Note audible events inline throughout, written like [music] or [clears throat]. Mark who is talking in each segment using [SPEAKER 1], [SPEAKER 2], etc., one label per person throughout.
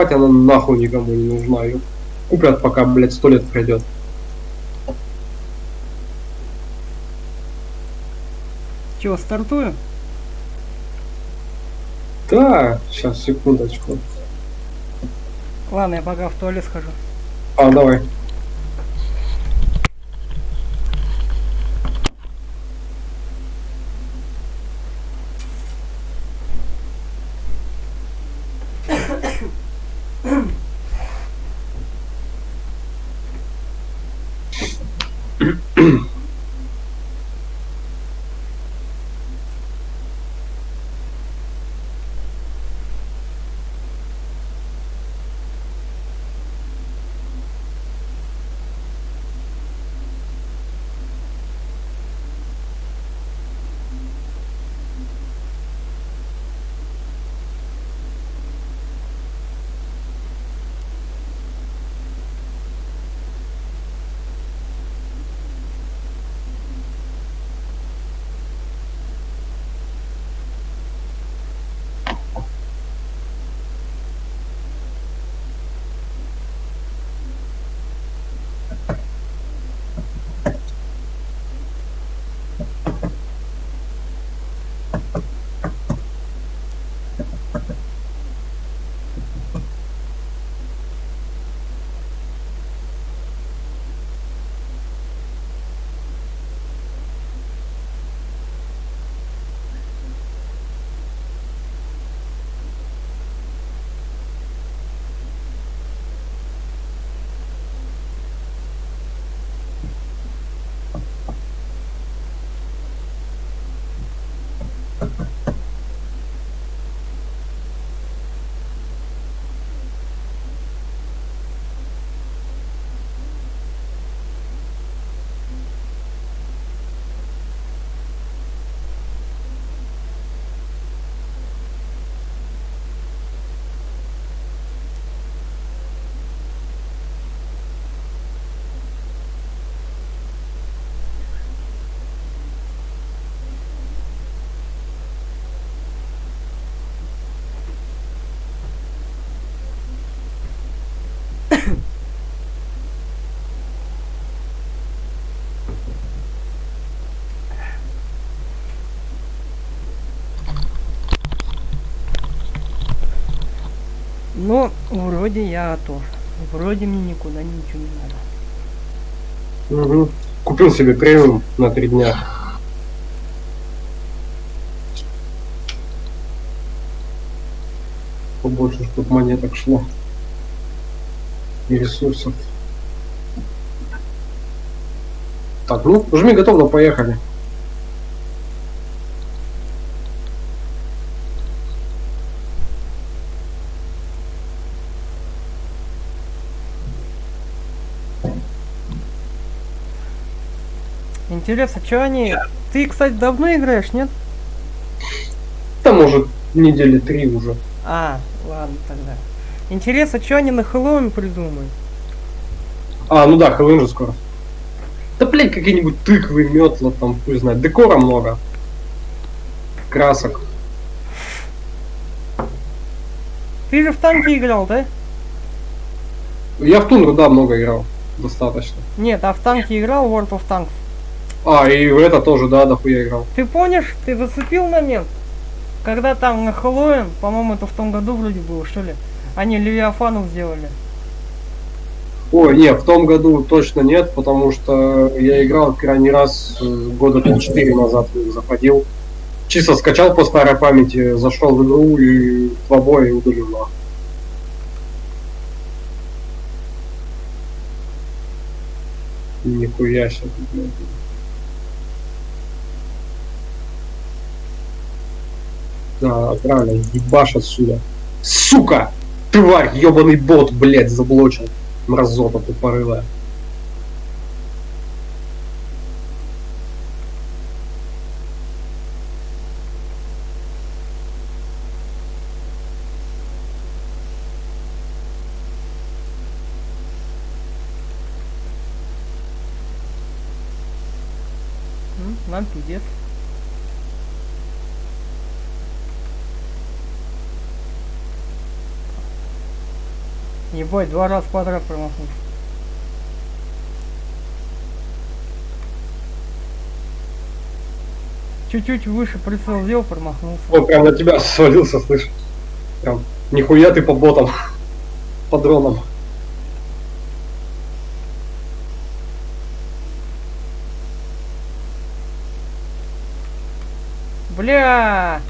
[SPEAKER 1] она нахуй никому не нужна. Ее купят, пока, блядь, сто лет пройдет.
[SPEAKER 2] Чего, стартую?
[SPEAKER 1] Да, сейчас, секундочку.
[SPEAKER 2] Ладно, я пока в туалет схожу.
[SPEAKER 1] А, давай.
[SPEAKER 2] Ну, вроде я готов. Вроде мне никуда ничего не надо.
[SPEAKER 1] Угу. Купил себе премиум на три дня. Побольше, чтобы монеток шло. И ресурсов. Так, ну, жми готово, поехали.
[SPEAKER 2] Интересно, что они... Ты, кстати, давно играешь, нет?
[SPEAKER 1] Да, может, недели три уже.
[SPEAKER 2] А, ладно тогда. Интересно, что они на Хэллоуин придумают?
[SPEAKER 1] А, ну да, Хэллоуин же скоро. Да, блядь, какие-нибудь тыквы, метла, там, хуй знает. Декора много. Красок.
[SPEAKER 2] Ты же в танки играл, да?
[SPEAKER 1] Я в Тундру, да, много играл. Достаточно.
[SPEAKER 2] Нет, а в танки играл World of Tanks.
[SPEAKER 1] А, и в это тоже, да, дохуя играл.
[SPEAKER 2] Ты помнишь, ты зацепил момент? Когда там на Хэллоуин, по-моему, это в том году вроде было, что ли? Они Левиафанов сделали.
[SPEAKER 1] Ой, нет, в том году точно нет, потому что я играл крайний раз э, года 4 назад заходил. Чисто скачал по старой памяти, зашел в игру и два боя и удалил нахуй. Нихуя себе, блядь. Да, правильно, ебашь отсюда. Сука! Тварь, ебаный бот, блядь, заблочил. Мразота тупорылая.
[SPEAKER 2] М, Нам пиздец. Ебать, два раза подряд промахнулся. Чуть-чуть выше прицел сделал, промахнулся.
[SPEAKER 1] Он прям на тебя свалился, слышь. Прям, нихуя ты по ботам. По дронам.
[SPEAKER 2] Бля!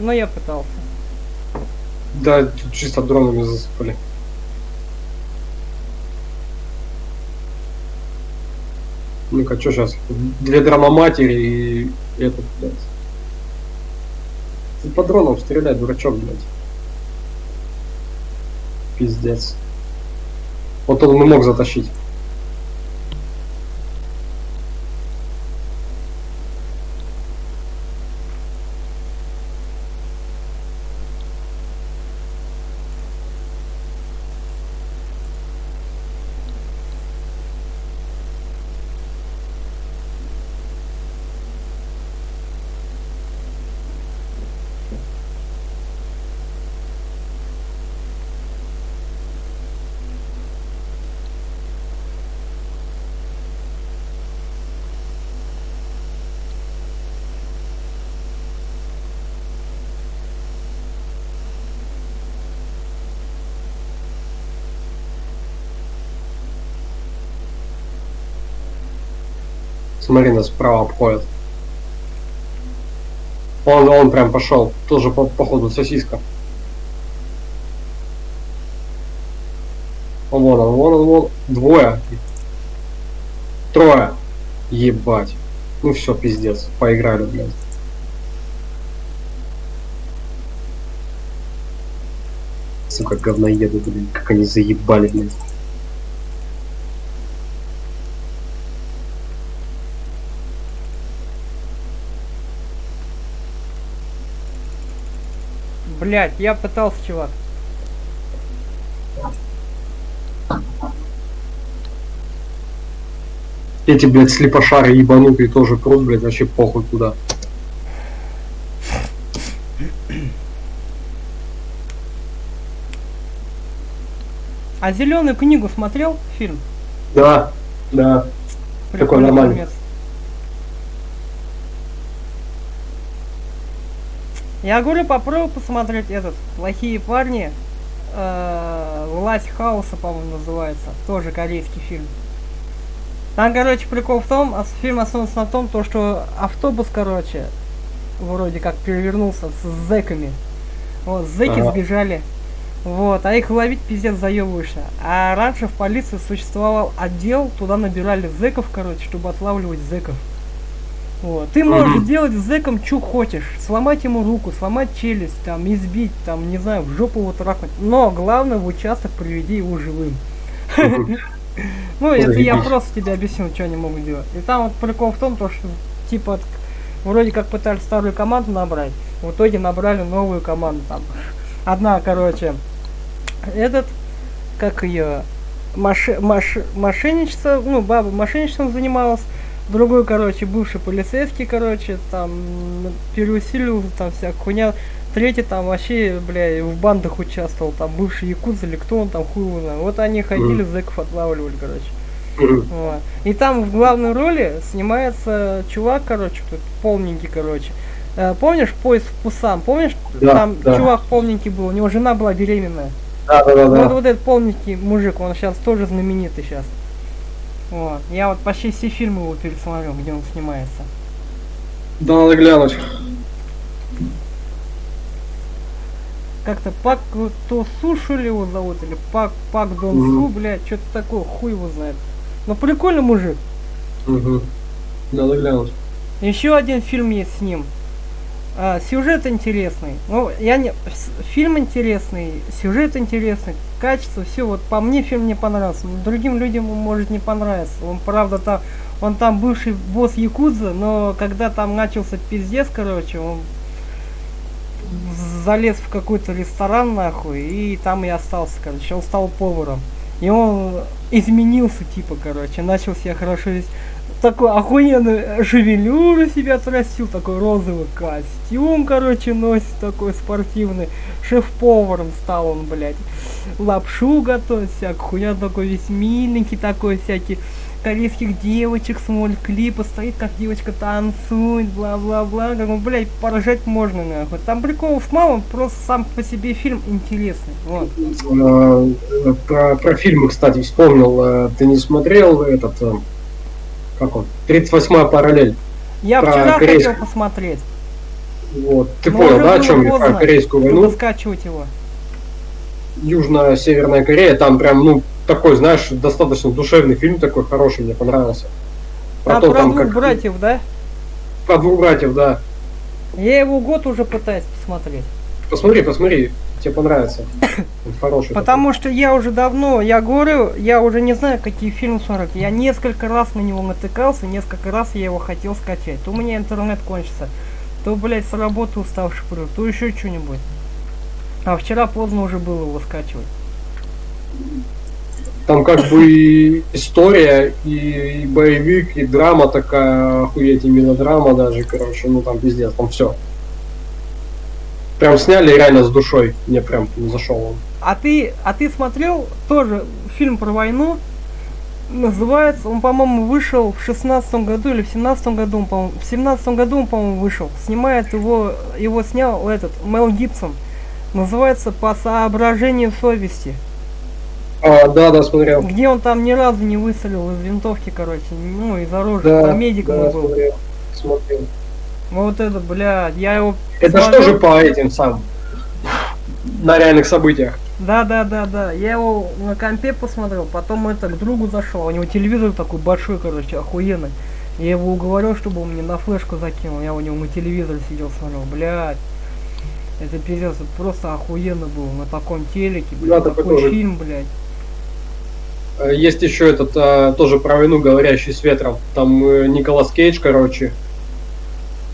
[SPEAKER 2] Но я пытался.
[SPEAKER 1] Да, тут чисто дронами засыпали. Ну-ка, что сейчас? Две драмоматери и этот, блядь. Ты по дронам стреляй, дурачок, блядь. Пиздец. Вот он не мог затащить. Смотри, нас справа обходят. Он, он прям пошел. Тоже по, походу сосиска. Вон он, вон он, вон. Двое. Трое. Ебать. Ну все, пиздец. Поиграли, блядь. Сука, говноеды, блин, как они заебали, блядь.
[SPEAKER 2] Блять, я пытался, чувак.
[SPEAKER 1] Эти, блядь, слепошары ебанутые тоже крут, блядь, вообще похуй куда.
[SPEAKER 2] А зеленую книгу смотрел фильм?
[SPEAKER 1] Да, да. Такой
[SPEAKER 2] Прикольный
[SPEAKER 1] нормальный.
[SPEAKER 2] фильмец. Я говорю, попробуй посмотреть этот «Плохие парни». Э, «Власть хаоса», по-моему, называется. Тоже корейский фильм. Там, короче, прикол в том, ос- фильм основан на том, то, что автобус, короче, вроде как перевернулся с зэками. Вот, зэки
[SPEAKER 1] Ага.
[SPEAKER 2] сбежали. Вот, а их ловить пиздец заебываешься. А раньше в полиции существовал отдел, туда набирали зэков, короче, чтобы отлавливать зэков. Вот. Ты можешь
[SPEAKER 1] Мгм.
[SPEAKER 2] сделать с зэком, что хочешь. Сломать ему руку, сломать челюсть, там, избить, там, не знаю, в жопу его трахнуть. Но главное в участок приведи его живым. [laughs] Ну, это я просто тебе объяснил, что они могут делать. И там вот прикол в том, то, что типа вроде как пытались старую команду набрать, в итоге набрали новую команду там. Одна, короче, этот, как ее, моши, маш- мошенничество, ну, баба мошенничеством занималась, другой, короче, бывший полицейский, короче, там, м, переусиливал, там, вся хуйня, третий там вообще, бля, в бандах участвовал, там, бывший якудз или кто он там, хуй его знает. Вот они ходили, зэков отлавливали, короче. Вот. И там в главной роли снимается чувак, короче, тут полненький, короче. Э, помнишь поезд в Пусан? Помнишь,
[SPEAKER 1] Да,
[SPEAKER 2] там
[SPEAKER 1] да.
[SPEAKER 2] чувак полненький был, у него жена была беременная.
[SPEAKER 1] Да, да, да,
[SPEAKER 2] Вот,
[SPEAKER 1] да.
[SPEAKER 2] вот этот полненький мужик, он сейчас тоже знаменитый сейчас. Вот. Я вот почти все фильмы его пересмотрел, где он снимается.
[SPEAKER 1] Да, надо глянуть.
[SPEAKER 2] Как-то Пак то Сушу ли его зовут, или Пак, Пак Дон. Су, блядь, что-то такое, хуй его знает. Но прикольный мужик.
[SPEAKER 1] Мгм. Надо глянуть.
[SPEAKER 2] Еще один фильм есть с ним. А, сюжет интересный. Ну, я не. Фильм интересный, сюжет интересный, качество, все. Вот по мне фильм не понравился. Другим людям он может не понравиться. Он правда там. Он там бывший босс Якудза, но когда там начался пиздец, короче, он залез в какой-то ресторан, нахуй, и там и остался, короче. Он стал поваром. И он изменился, типа, короче, начал себя хорошо вести. Такой охуенный шевелюру себя отрастил, такой розовый костюм, короче, носит такой спортивный. Шеф-поваром стал он, блядь. Лапшу готовит всякую, хуя такой весь миленький такой всякий корейских девочек смотрит клипы, стоит как девочка танцует, бла-бла-бла. Как, блядь, поражать можно, нахуй. Там приколов мало, просто сам по себе фильм интересный. Вот.
[SPEAKER 1] Э, про, про фильмы, кстати, вспомнил. Э, ты не смотрел этот, э, как он, 38-я параллель?
[SPEAKER 2] Я про вчера корейск... хотел посмотреть.
[SPEAKER 1] Вот. Ты Но понял, да, о чем я? Про корейскую войну?
[SPEAKER 2] скачивать его.
[SPEAKER 1] Южно-Северная Корея, там прям, ну, такой, знаешь, достаточно душевный фильм такой хороший, мне понравился.
[SPEAKER 2] Про, а, то, про там, двух как... братьев, да?
[SPEAKER 1] Про двух братьев, да.
[SPEAKER 2] Я его год уже пытаюсь посмотреть.
[SPEAKER 1] Посмотри, посмотри, тебе понравится. [laughs] Он хороший.
[SPEAKER 2] Потому такой. что я уже давно, я говорю, я уже не знаю, какие фильмы смотреть. Я несколько раз на него натыкался, несколько раз я его хотел скачать. То у меня интернет кончится, то, блядь, с работы уставший прю, то еще что-нибудь. А вчера поздно уже было его скачивать.
[SPEAKER 1] Там как бы и история, и, и боевик, и драма такая, охуеть, и мелодрама даже, короче, ну там пиздец, там все. Прям сняли реально с душой, мне прям зашел он.
[SPEAKER 2] А ты, а ты смотрел тоже фильм про войну, называется, он, по-моему, вышел в шестнадцатом году или в семнадцатом году, по-моему, в семнадцатом году он, по-моему, вышел. Снимает его, его снял этот Мел Гибсон. Называется «По соображению совести».
[SPEAKER 1] А, да, да, смотрел.
[SPEAKER 2] Где он там ни разу не выстрелил из винтовки, короче, ну, из оружия, да, там медиком да, был. Смотрел, смотрел. Вот это, блядь, я его...
[SPEAKER 1] Это смотрел... что же по этим сам? На реальных событиях.
[SPEAKER 2] Да, да, да, да. Я его на компе посмотрел, потом это к другу зашел. У него телевизор такой большой, короче, охуенный. Я его уговорил, чтобы он мне на флешку закинул. Я у него на телевизоре сидел, смотрел, блядь. Это пиздец, это просто охуенно было на таком телеке, блядь, да, такой тоже... фильм, блядь.
[SPEAKER 1] Э, есть еще этот а, тоже про войну говорящий с ветром. Там э, Николас Кейдж, короче.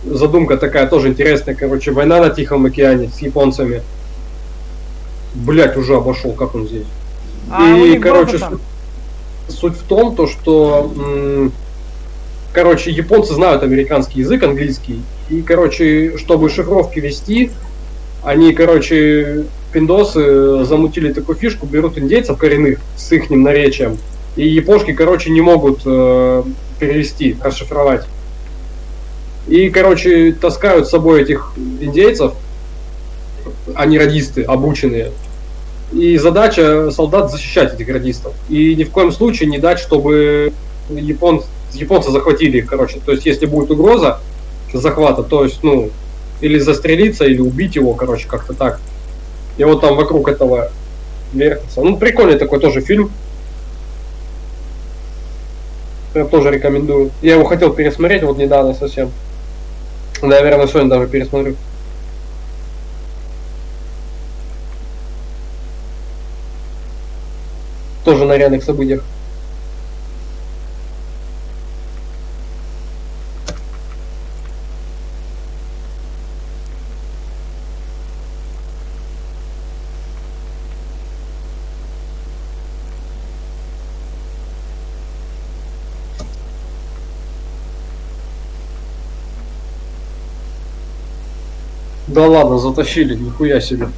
[SPEAKER 1] Задумка такая тоже интересная, короче, война на Тихом океане с японцами. Блять, уже обошел, как он здесь. А и, короче, суть, суть в том, то, что, короче, японцы знают американский язык, английский. И, короче, чтобы шифровки вести, они, короче, пиндосы замутили такую фишку, берут индейцев коренных с их наречием, и япошки, короче, не могут э, перевести, расшифровать. И, короче, таскают с собой этих индейцев, они радисты, обученные. И задача солдат защищать этих радистов. И ни в коем случае не дать, чтобы япон, японцы захватили их, короче. То есть, если будет угроза захвата, то есть, ну, или застрелиться, или убить его, короче, как-то так. И вот там вокруг этого вертится. Ну, прикольный такой тоже фильм. Я тоже рекомендую. Я его хотел пересмотреть вот недавно совсем. Наверное, сегодня даже пересмотрю. Тоже на реальных событиях. Да ладно, затащили, нихуя себе.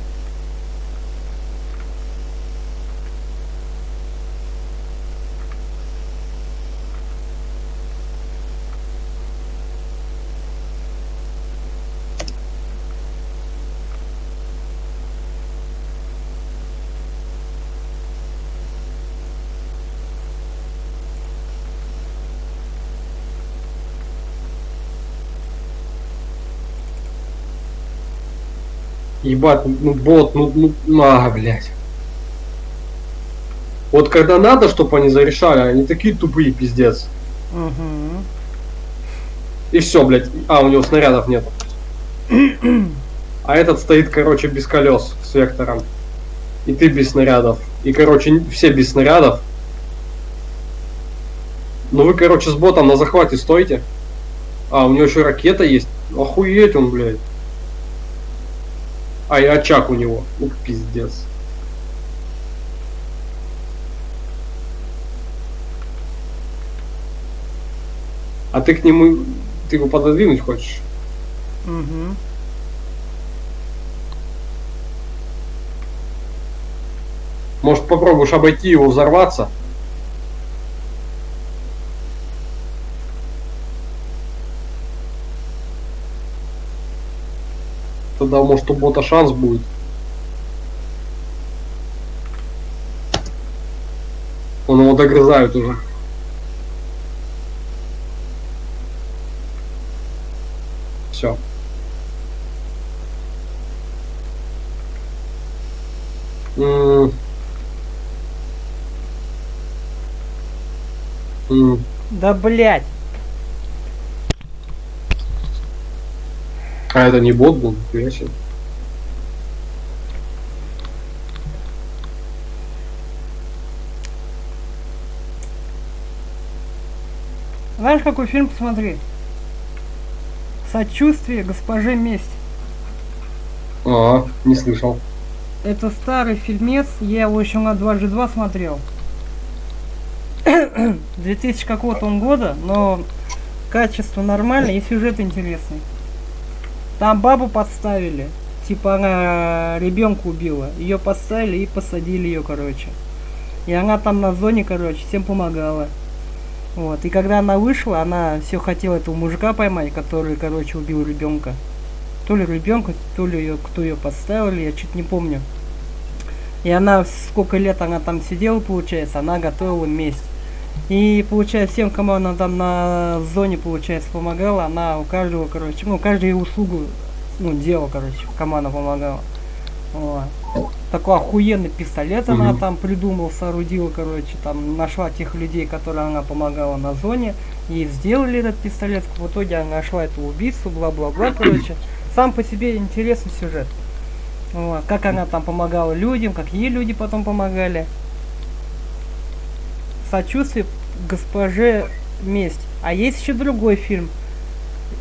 [SPEAKER 1] Ебать, ну бот, ну, ну, а, блядь. Вот когда надо, чтобы они зарешали, они такие тупые, пиздец. Угу. И все, блядь. А, у него снарядов нет. а этот стоит, короче, без колес с вектором. И ты без снарядов. И, короче, все без снарядов. Ну вы, короче, с ботом на захвате стойте. А, у него еще ракета есть. Охуеть он, блядь. А, и очаг у него. Ну, пиздец. А ты к нему... Ты его пододвинуть хочешь?
[SPEAKER 2] Угу.
[SPEAKER 1] Может попробуешь обойти его, взорваться? Тогда может у бота шанс будет. Он его догрызает уже. Все. М. М.
[SPEAKER 2] Да блять.
[SPEAKER 1] А это не бот был, нифига себе.
[SPEAKER 2] Знаешь, какой фильм посмотри? Сочувствие госпоже месть.
[SPEAKER 1] А, не слышал.
[SPEAKER 2] Это старый фильмец, я его еще на дважды два смотрел. [clears throat] 2000 какого-то он года, но качество нормальное и сюжет интересный. Там бабу подставили, типа она ребенка убила, ее подставили и посадили ее, короче. И она там на зоне, короче, всем помогала. Вот. И когда она вышла, она все хотела этого мужика поймать, который, короче, убил ребенка. То ли ребенка, то ли ее, кто ее подставил, я чуть не помню. И она, сколько лет она там сидела, получается, она готовила месть. И, получается, всем, кому она там на зоне, получается, помогала, она у каждого, короче, ну, каждую услугу, ну, делала, короче, кому она помогала. Вот. Такой охуенный пистолет она
[SPEAKER 1] Мгм.
[SPEAKER 2] там придумал, соорудила, короче, там нашла тех людей, которые она помогала на зоне, и сделали этот пистолет. В итоге она нашла эту убийцу, бла-бла-бла, [coughs] короче. Сам по себе интересный сюжет. Вот. Как она там помогала людям, как ей люди потом помогали. Сочувствие госпоже месть. А есть еще другой фильм.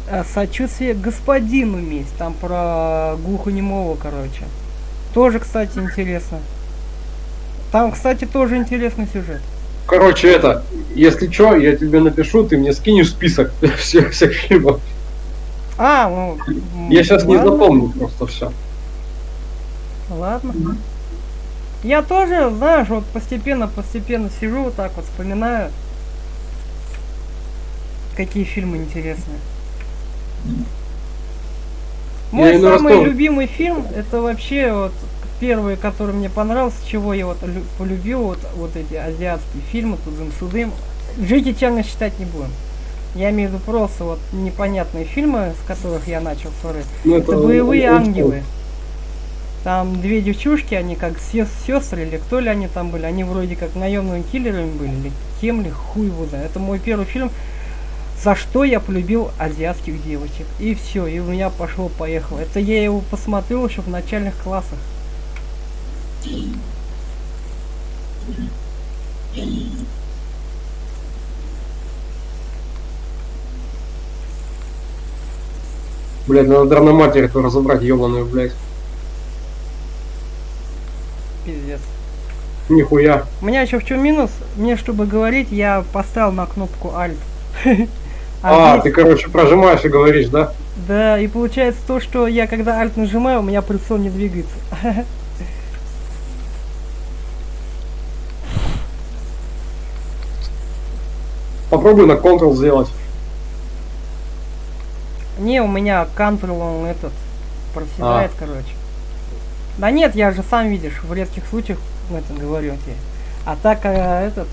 [SPEAKER 2] э, Сочувствие господину месть. Там про глухонемого, короче. Тоже, кстати, интересно. Там, кстати, тоже интересный сюжет.
[SPEAKER 1] Короче, это, если что, я тебе напишу, ты мне скинешь список [laughs] всех, всех фильмов.
[SPEAKER 2] А, ну...
[SPEAKER 1] Я сейчас не
[SPEAKER 2] ладно,
[SPEAKER 1] запомню просто все.
[SPEAKER 2] Ладно. Я тоже, знаешь, вот постепенно-постепенно сижу вот так вот, вспоминаю, какие фильмы интересные. Мой
[SPEAKER 1] раз
[SPEAKER 2] самый любимый фильм, это вообще вот первый, который мне понравился, чего я вот лю- полюбил вот, вот эти азиатские фильмы, тудым-судым. Жить и черно считать не будем. Я имею в виду просто вот непонятные фильмы, с которых я начал смотреть.
[SPEAKER 1] Ну,
[SPEAKER 2] Это боевые
[SPEAKER 1] он- он-
[SPEAKER 2] ангелы. Там две девчушки, они как сестры или кто ли они там были, они вроде как наемными киллерами были, или кем ли, хуй его знает. Это мой первый фильм, за что я полюбил азиатских девочек. И все, и у меня пошло-поехало. Это я его посмотрел еще в начальных классах.
[SPEAKER 1] Блядь, надо дрономатер эту разобрать, ебаную, блядь.
[SPEAKER 2] Пиздец.
[SPEAKER 1] Нихуя.
[SPEAKER 2] У меня еще в чем минус? Мне, чтобы говорить, я поставил на кнопку Alt. [laughs]
[SPEAKER 1] А,
[SPEAKER 2] здесь-
[SPEAKER 1] ты, короче, прожимаешь и говоришь, да?
[SPEAKER 2] Да, и получается то, что я когда Alt нажимаю, у меня прицел не двигается. [laughs]
[SPEAKER 1] Попробуй на Ctrl сделать.
[SPEAKER 2] Не, у меня Ctrl, он этот, проседает, короче. Да нет, я же сам видишь, в редких случаях ну, это говорю тебе. А так, а, этот,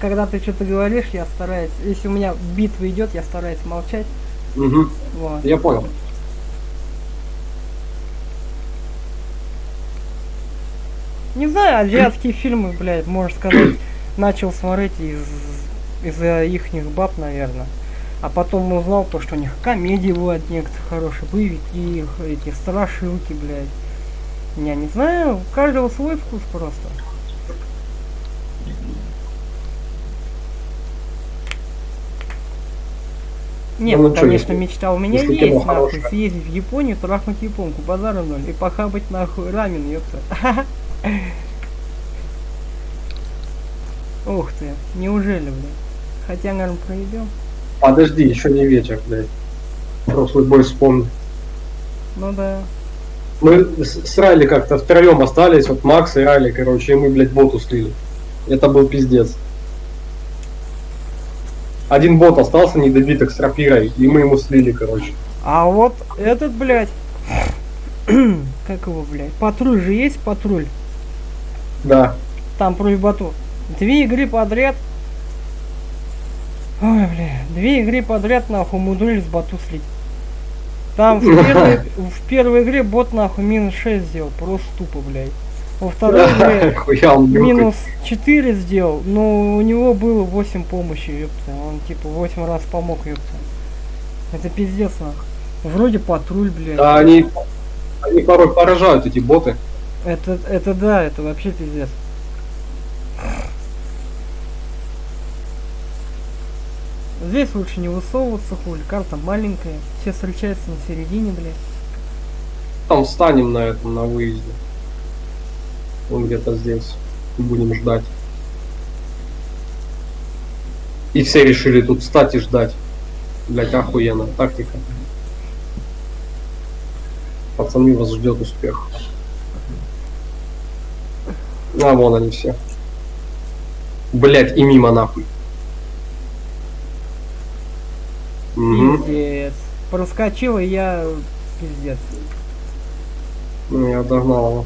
[SPEAKER 2] когда ты что-то говоришь, я стараюсь, если у меня битва идет, я стараюсь молчать.
[SPEAKER 1] Угу,
[SPEAKER 2] Вот.
[SPEAKER 1] я понял.
[SPEAKER 2] Не знаю, азиатские фильмы, блядь, можно сказать, начал смотреть из из-за ихних баб, наверное. А потом узнал то, что у них комедии бывают некоторые хорошие, боевики, их, эти страшилки, блядь. Я не знаю, у каждого свой вкус просто. Нет,
[SPEAKER 1] Ну,
[SPEAKER 2] ну, конечно,
[SPEAKER 1] если-
[SPEAKER 2] мечта у меня есть, нахуй,
[SPEAKER 1] хорошее.
[SPEAKER 2] съездить в Японию, трахнуть японку, базара ноль, и похабать, нахуй, рамен, ёпта. [laughs] Ух ты, неужели, блядь? Хотя, наверное, проебем.
[SPEAKER 1] Подожди, еще не вечер, блядь. Прошлый бой вспомни.
[SPEAKER 2] Ну да.
[SPEAKER 1] Мы с, с Райли как-то втроем остались, вот Макс и Райли, короче, и мы, блядь, боту слили. Это был пиздец. Один бот остался недобиток с рапирой, и мы ему слили, короче.
[SPEAKER 2] А вот этот, блядь, [clears throat] как его, блядь, патруль же есть, патруль?
[SPEAKER 1] Да.
[SPEAKER 2] Там про бату. Две игры подряд. Ой, бля, две игры подряд нахуй умудрились бату слить. Там в [laughs] первой, в первой игре бот нахуй минус 6 сделал, просто тупо, блядь. Во второй игре минус 4 сделал, но у него было 8 помощи, ёпта. Он типа 8 раз помог, ёпта. Это пиздец, нахуй. Вроде патруль, блядь.
[SPEAKER 1] Да, они, они порой поражают, эти боты.
[SPEAKER 2] Это, это да, это вообще пиздец. Здесь лучше не высовываться, хуй, карта маленькая, все встречаются на середине, блядь.
[SPEAKER 1] Там встанем на этом, на выезде. Он где-то здесь. Будем ждать. И все решили тут встать и ждать. Блять, охуенно. Тактика. Пацаны, вас ждет успех. А, вон они все. Блять, и мимо нахуй. Угу.
[SPEAKER 2] Пиздец. Проскочил, и я пиздец.
[SPEAKER 1] Ну, я догнал его.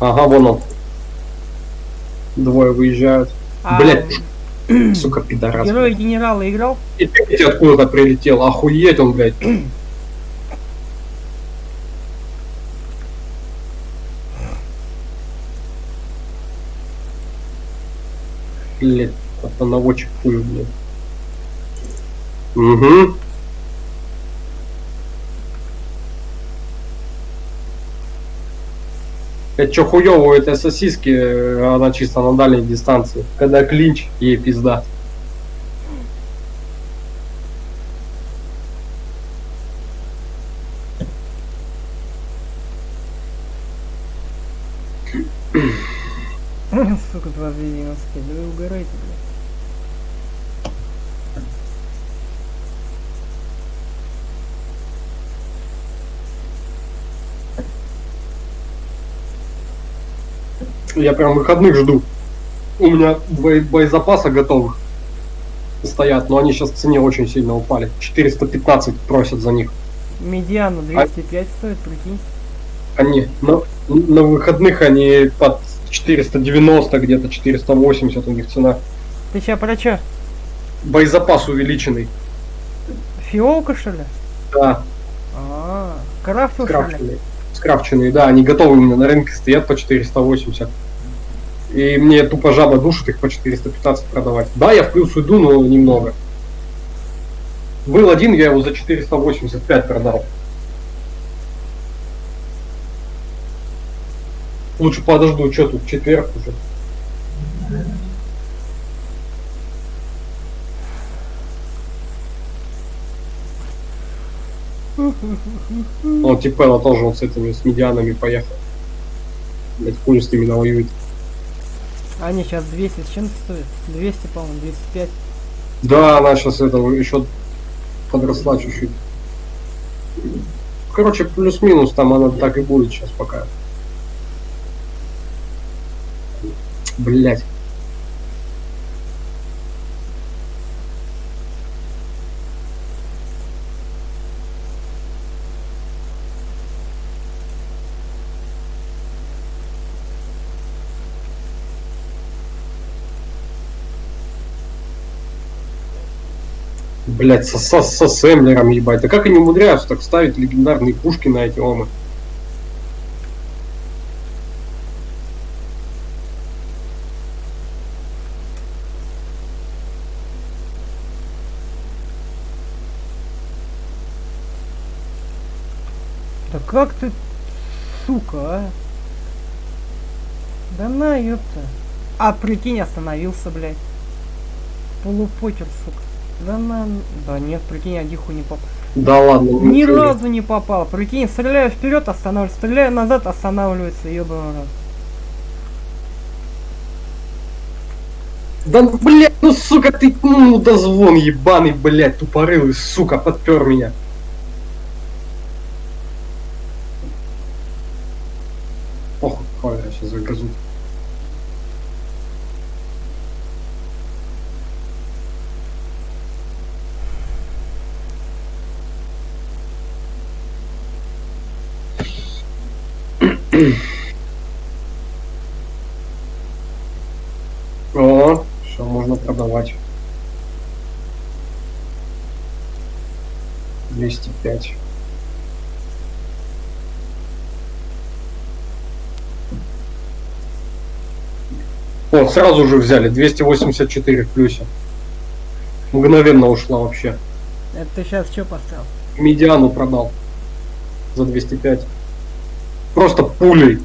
[SPEAKER 1] Ага, вон он. Двое выезжают.
[SPEAKER 2] А
[SPEAKER 1] Блять, [clears throat] сука, пидорас.
[SPEAKER 2] герой генерала играл?
[SPEAKER 1] И третий откуда-то прилетел. Охуеть он, блядь. Блядь, это наводчик хуй, блядь. Угу. Это что хуёво у этой сосиски, э, она чисто на дальней дистанции. Когда клинч, ей пизда.
[SPEAKER 2] Сука, 295, да вы угораете, блядь.
[SPEAKER 1] Я прям выходных жду. У меня боезапаса готовых стоят, но они сейчас в цене очень сильно упали. 415 просят за них.
[SPEAKER 2] Медиана 205 стоит, прикинь.
[SPEAKER 1] Они на, на выходных они под 490 где-то 480 у них цена.
[SPEAKER 2] Ты сейчас про чё?
[SPEAKER 1] Боезапас увеличенный.
[SPEAKER 2] Фиолка, что ли?
[SPEAKER 1] Да,
[SPEAKER 2] А, крафтил, что ли?
[SPEAKER 1] скрафченные. Скрафченные, да, они готовы у меня на рынке стоят по 480. И мне тупо жаба душит их по 415 продавать. Да, я в плюс уйду, но немного. Был один, я его за 485 продал. Лучше подожду, что тут, четверг уже. Он Типелла тоже вот с этими, с медианами поехал. Блять, хуй с ними.
[SPEAKER 2] Они сейчас 200 с чем стоят? 200, по-моему, 205.
[SPEAKER 1] Да, она сейчас этого еще подросла чуть-чуть. Короче, плюс-минус там она так и будет сейчас пока. Блять. Блять, со, со, со Сэмлером, ебать. Да как они умудряются так ставить легендарные пушки на эти омы?
[SPEAKER 2] Да как ты, сука, а? Да на, ёпта. А, прикинь, остановился, блядь. Полупотер, сука. Да на... Да нет, прикинь, я диху не попал.
[SPEAKER 1] Да ладно,
[SPEAKER 2] Ни
[SPEAKER 1] не-
[SPEAKER 2] разу не попал. Прикинь, стреляю вперед, останавливается, стреляю назад, останавливается, ёбаный.
[SPEAKER 1] Да блядь, ну сука, ты ну дозвон ебаный, блядь, тупорылый, сука, подпер меня. Похуй, хуй, сейчас загрызу. О, все можно продавать. 205. О, сразу же взяли. 284 в плюсе. Мгновенно ушла вообще.
[SPEAKER 2] Это ты сейчас что поставил?
[SPEAKER 1] Медиану продал. За 205. Просто пулей.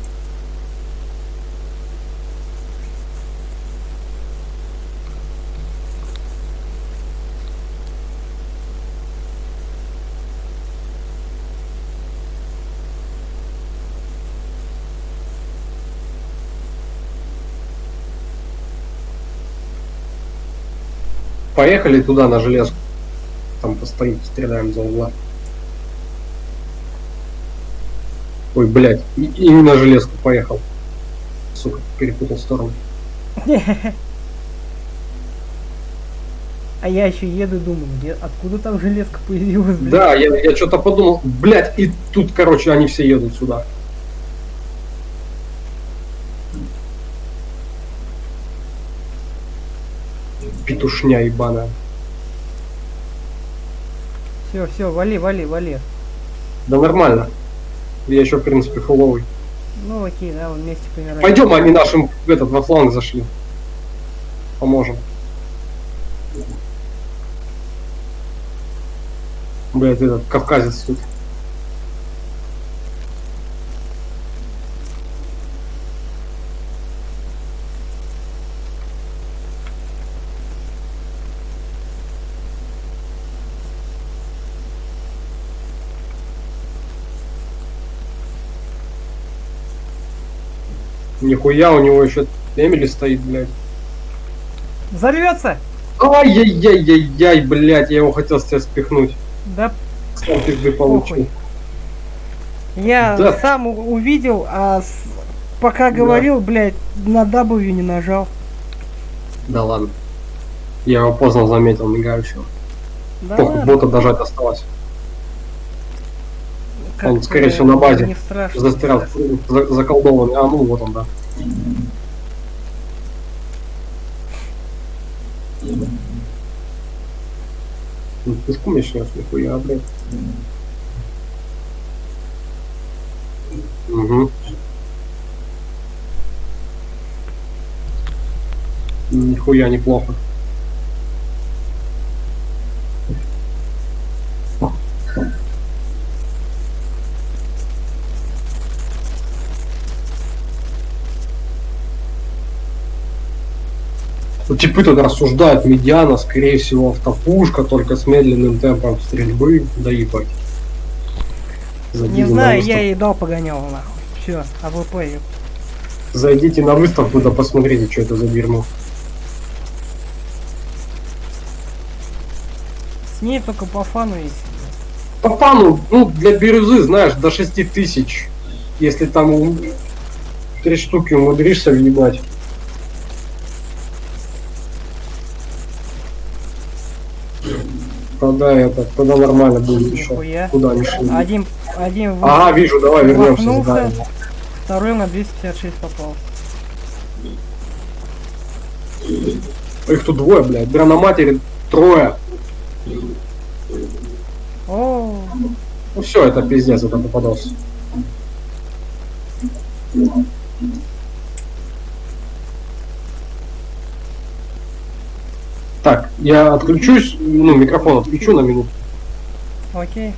[SPEAKER 1] Поехали туда на железку. Там постоим, стреляем за угла. Ой, блядь, и, и не на железку поехал. Сука, перепутал сторону.
[SPEAKER 2] А я еще еду, думаю, где, откуда там железка появилась, блядь?
[SPEAKER 1] Да, я, я что-то подумал, блядь, и тут, короче, они все едут сюда. Петушня ебаная.
[SPEAKER 2] Все, все, вали, вали, вали.
[SPEAKER 1] Да нормально. Я еще, в принципе, фуловый.
[SPEAKER 2] Ну окей, да, вот вместе помираем.
[SPEAKER 1] Пойдем, они нашим в этот во фланг зашли. Поможем. Блять, этот кавказец тут. Нихуя, у него еще Эмили стоит, блядь.
[SPEAKER 2] Взорвется!
[SPEAKER 1] Ай-яй-яй-яй-яй, блядь, я его хотел с тебя спихнуть.
[SPEAKER 2] Да
[SPEAKER 1] Сам пизды получил.
[SPEAKER 2] Я
[SPEAKER 1] Да.
[SPEAKER 2] сам увидел, а с- пока говорил, блядь, на W не нажал.
[SPEAKER 1] Да ладно. Я его поздно заметил, мигающего.
[SPEAKER 2] Да
[SPEAKER 1] бота дожать осталось.
[SPEAKER 2] Как
[SPEAKER 1] он, скорее всего, на базе. Застрял, за- заколдованный. А, ну вот он, да. Ну, Пешком я снес, нихуя, блядь. Угу. Нихуя неплохо. Ну, Типы тут рассуждают, медиана, скорее всего, автопушка, только с медленным темпом стрельбы, да ебать.
[SPEAKER 2] Не
[SPEAKER 1] Зайдите на
[SPEAKER 2] знаю, я ей дал погонял нахуй. Все, АВП. ёп.
[SPEAKER 1] Зайдите на выставку, да посмотрите, что это за дерьмо.
[SPEAKER 2] С ней только по фану есть.
[SPEAKER 1] По фану, ну, для бирюзы, знаешь, до 6 тысяч. Если там три штуки умудришься въебать. Тогда это, тогда нормально будет еще.
[SPEAKER 2] Нихуя.
[SPEAKER 1] Куда они шли?
[SPEAKER 2] Один, один в-
[SPEAKER 1] Ага, вижу, давай вернемся.
[SPEAKER 2] Махнулся. второй на 256 попал.
[SPEAKER 1] Их тут двое, блядь. Бля на матери трое.
[SPEAKER 2] О,
[SPEAKER 1] Ну все, это пиздец, это попадался. Так, я отключусь, ну, микрофон отключу на минуту.
[SPEAKER 2] окей.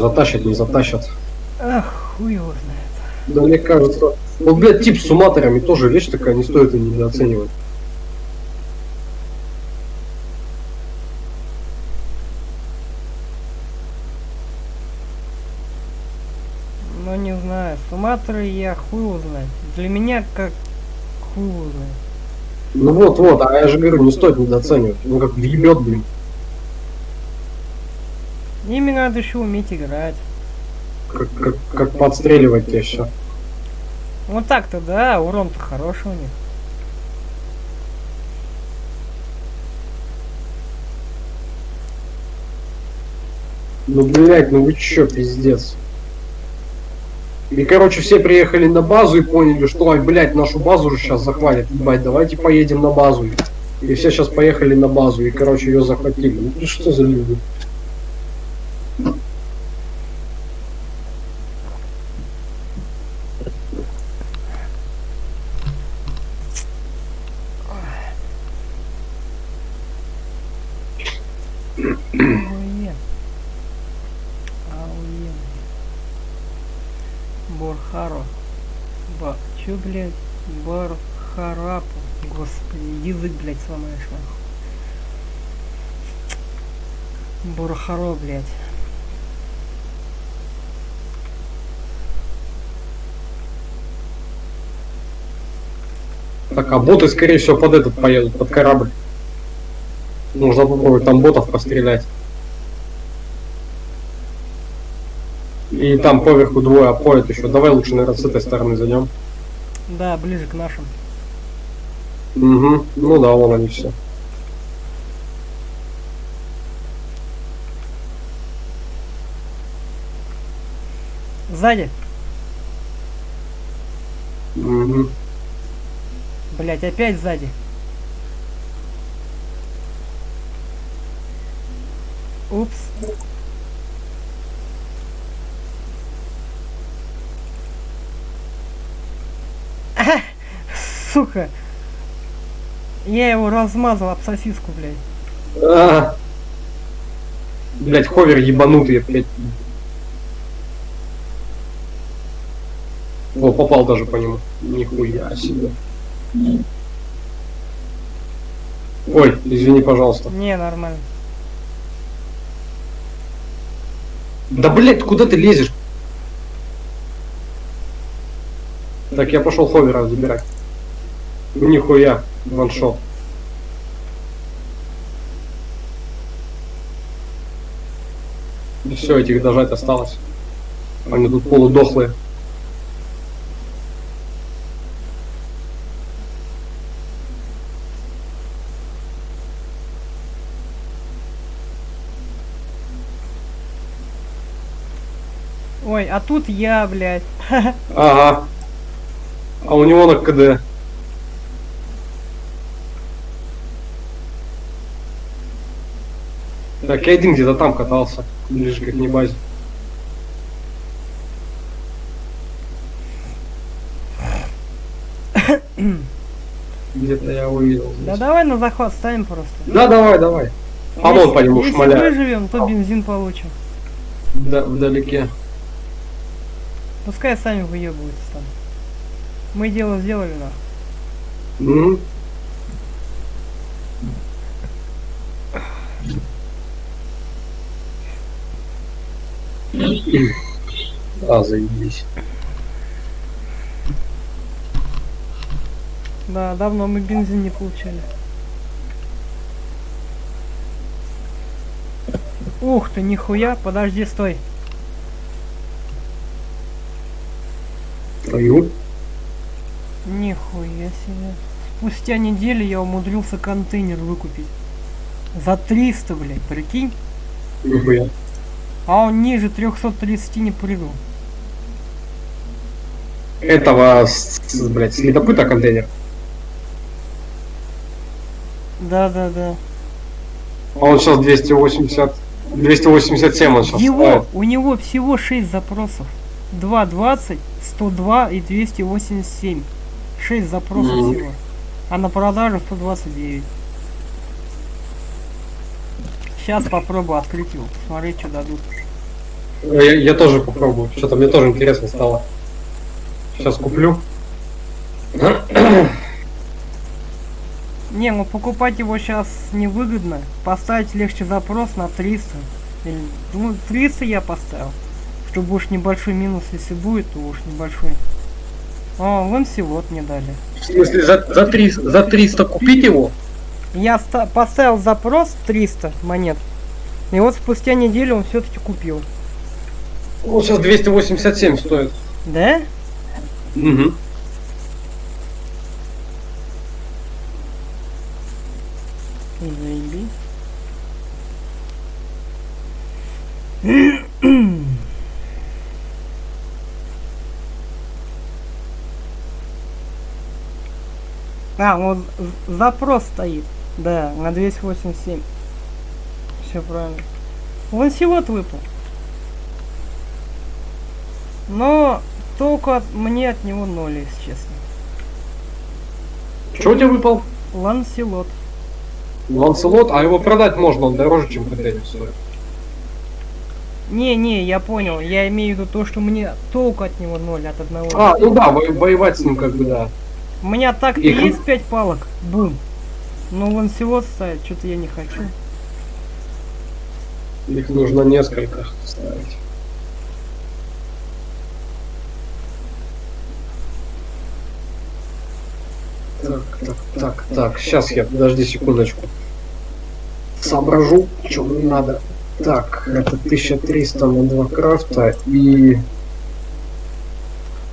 [SPEAKER 1] Затащат, не затащат?
[SPEAKER 2] Ах, хуй его знает.
[SPEAKER 1] Да мне кажется... Вот, блядь, тип с суматорами тоже вещь такая, не стоит и недооценивать.
[SPEAKER 2] Ну не знаю. Суматры я хуй знает. Для меня как хуй знает.
[SPEAKER 1] Ну вот, вот, а я же говорю, не стоит недооценивать. Ну как въебет, блин.
[SPEAKER 2] Ими надо еще уметь играть.
[SPEAKER 1] Как, как, как подстреливать тебя все.
[SPEAKER 2] Вот так-то, да, урон-то хороший у них.
[SPEAKER 1] Ну, блядь, ну вы чё, пиздец. И, короче, все приехали на базу и поняли, что, ой, блядь, нашу базу уже сейчас захватят. Ебать, давайте поедем на базу. И все сейчас поехали на базу и, короче, ее захватили. Ну, что за люди?
[SPEAKER 2] Ауе. Ауе. Борхаро. Ба. Чё, блядь? Бархарапу. Господи, язык, блядь, сломаешь нахуй. Борхаро, блядь.
[SPEAKER 1] Так, а боты, скорее всего, под этот поедут, под корабль. Нужно попробовать там ботов пострелять. И там поверху двое опоят еще. Давай лучше, наверное, с этой стороны зайдем.
[SPEAKER 2] Да, ближе к нашим.
[SPEAKER 1] Угу. Ну да, вон они все.
[SPEAKER 2] Сзади.
[SPEAKER 1] Угу.
[SPEAKER 2] Блять, опять сзади. Упс. [laughs] Сука. Я его размазал об сосиску, блядь.
[SPEAKER 1] А. Блять, ховер ебанутый опять. О, попал даже по нему. Нихуя себе. Ой, извини, пожалуйста.
[SPEAKER 2] Не, нормально.
[SPEAKER 1] Да блять, куда ты лезешь? Так, я пошел ховера забирать. Нихуя, ваншот. Все, этих дожать осталось. Они тут полудохлые.
[SPEAKER 2] Ой, а тут я, блядь. [laughs]
[SPEAKER 1] Ага. А у него на КД. Так, я один где-то там катался, ближе к их базе. Где-то я увидел.
[SPEAKER 2] Да
[SPEAKER 1] здесь.
[SPEAKER 2] давай на захват ставим просто.
[SPEAKER 1] Да, давай, давай. А вон по нему
[SPEAKER 2] Если
[SPEAKER 1] шмаляет.
[SPEAKER 2] выживем, то бензин получим.
[SPEAKER 1] Да, вдалеке.
[SPEAKER 2] Пускай сами выебываются там. Мы дело сделали, нахуй.
[SPEAKER 1] Мгм. А, заебись.
[SPEAKER 2] Да, давно мы бензин не получали. Ух ты, нихуя, подожди, стой.
[SPEAKER 1] Твою.
[SPEAKER 2] Нихуя себе. Спустя неделю я умудрился контейнер выкупить. За 300, блядь, прикинь.
[SPEAKER 1] Нихуя.
[SPEAKER 2] А он ниже 330 не прыгал.
[SPEAKER 1] Этого, блядь, следопыта контейнер.
[SPEAKER 2] Да, да, да.
[SPEAKER 1] А он сейчас 280... 287 он сейчас
[SPEAKER 2] Его, у него всего 6 запросов. 2.20, 102 и 287. 6 запросов
[SPEAKER 1] Мгм.
[SPEAKER 2] всего. А на продажу 129. Сейчас попробую открыть его, посмотреть, что дадут.
[SPEAKER 1] Я, я тоже попробую. Что-то мне тоже интересно стало. Сейчас куплю.
[SPEAKER 2] Не, ну покупать его сейчас невыгодно. Поставить легче запрос на 300. Или, ну, 300 я поставил. Чтобы уж небольшой минус, если будет, то уж небольшой. О, вон вот мне дали.
[SPEAKER 1] В смысле, за, за, 300, за 300 купить его?
[SPEAKER 2] Я поставил запрос 300 монет. И вот спустя неделю он все-таки купил.
[SPEAKER 1] Он сейчас 287 стоит.
[SPEAKER 2] Да?
[SPEAKER 1] Угу.
[SPEAKER 2] Заеби. А, вот запрос стоит. Да, на 287. Все правильно. Лансилот выпал. Но только от, мне от него ноль, если честно.
[SPEAKER 1] Что у тебя выпал?
[SPEAKER 2] Ланселот.
[SPEAKER 1] Ланселот, а его продать можно, он дороже, чем контейнер стоит.
[SPEAKER 2] Не-не, я понял. Я имею в виду то, что мне толку от него ноль от одного.
[SPEAKER 1] А, ну да, воевать с ним как бы да.
[SPEAKER 2] У меня так-то Их... есть пять палок. Бум. Но ланселот ставить, что-то я не хочу.
[SPEAKER 1] Их нужно несколько ставить. Так, так, так, так, сейчас я, подожди секундочку. Соображу, что мне надо. Так, это 1300 на 2 крафта и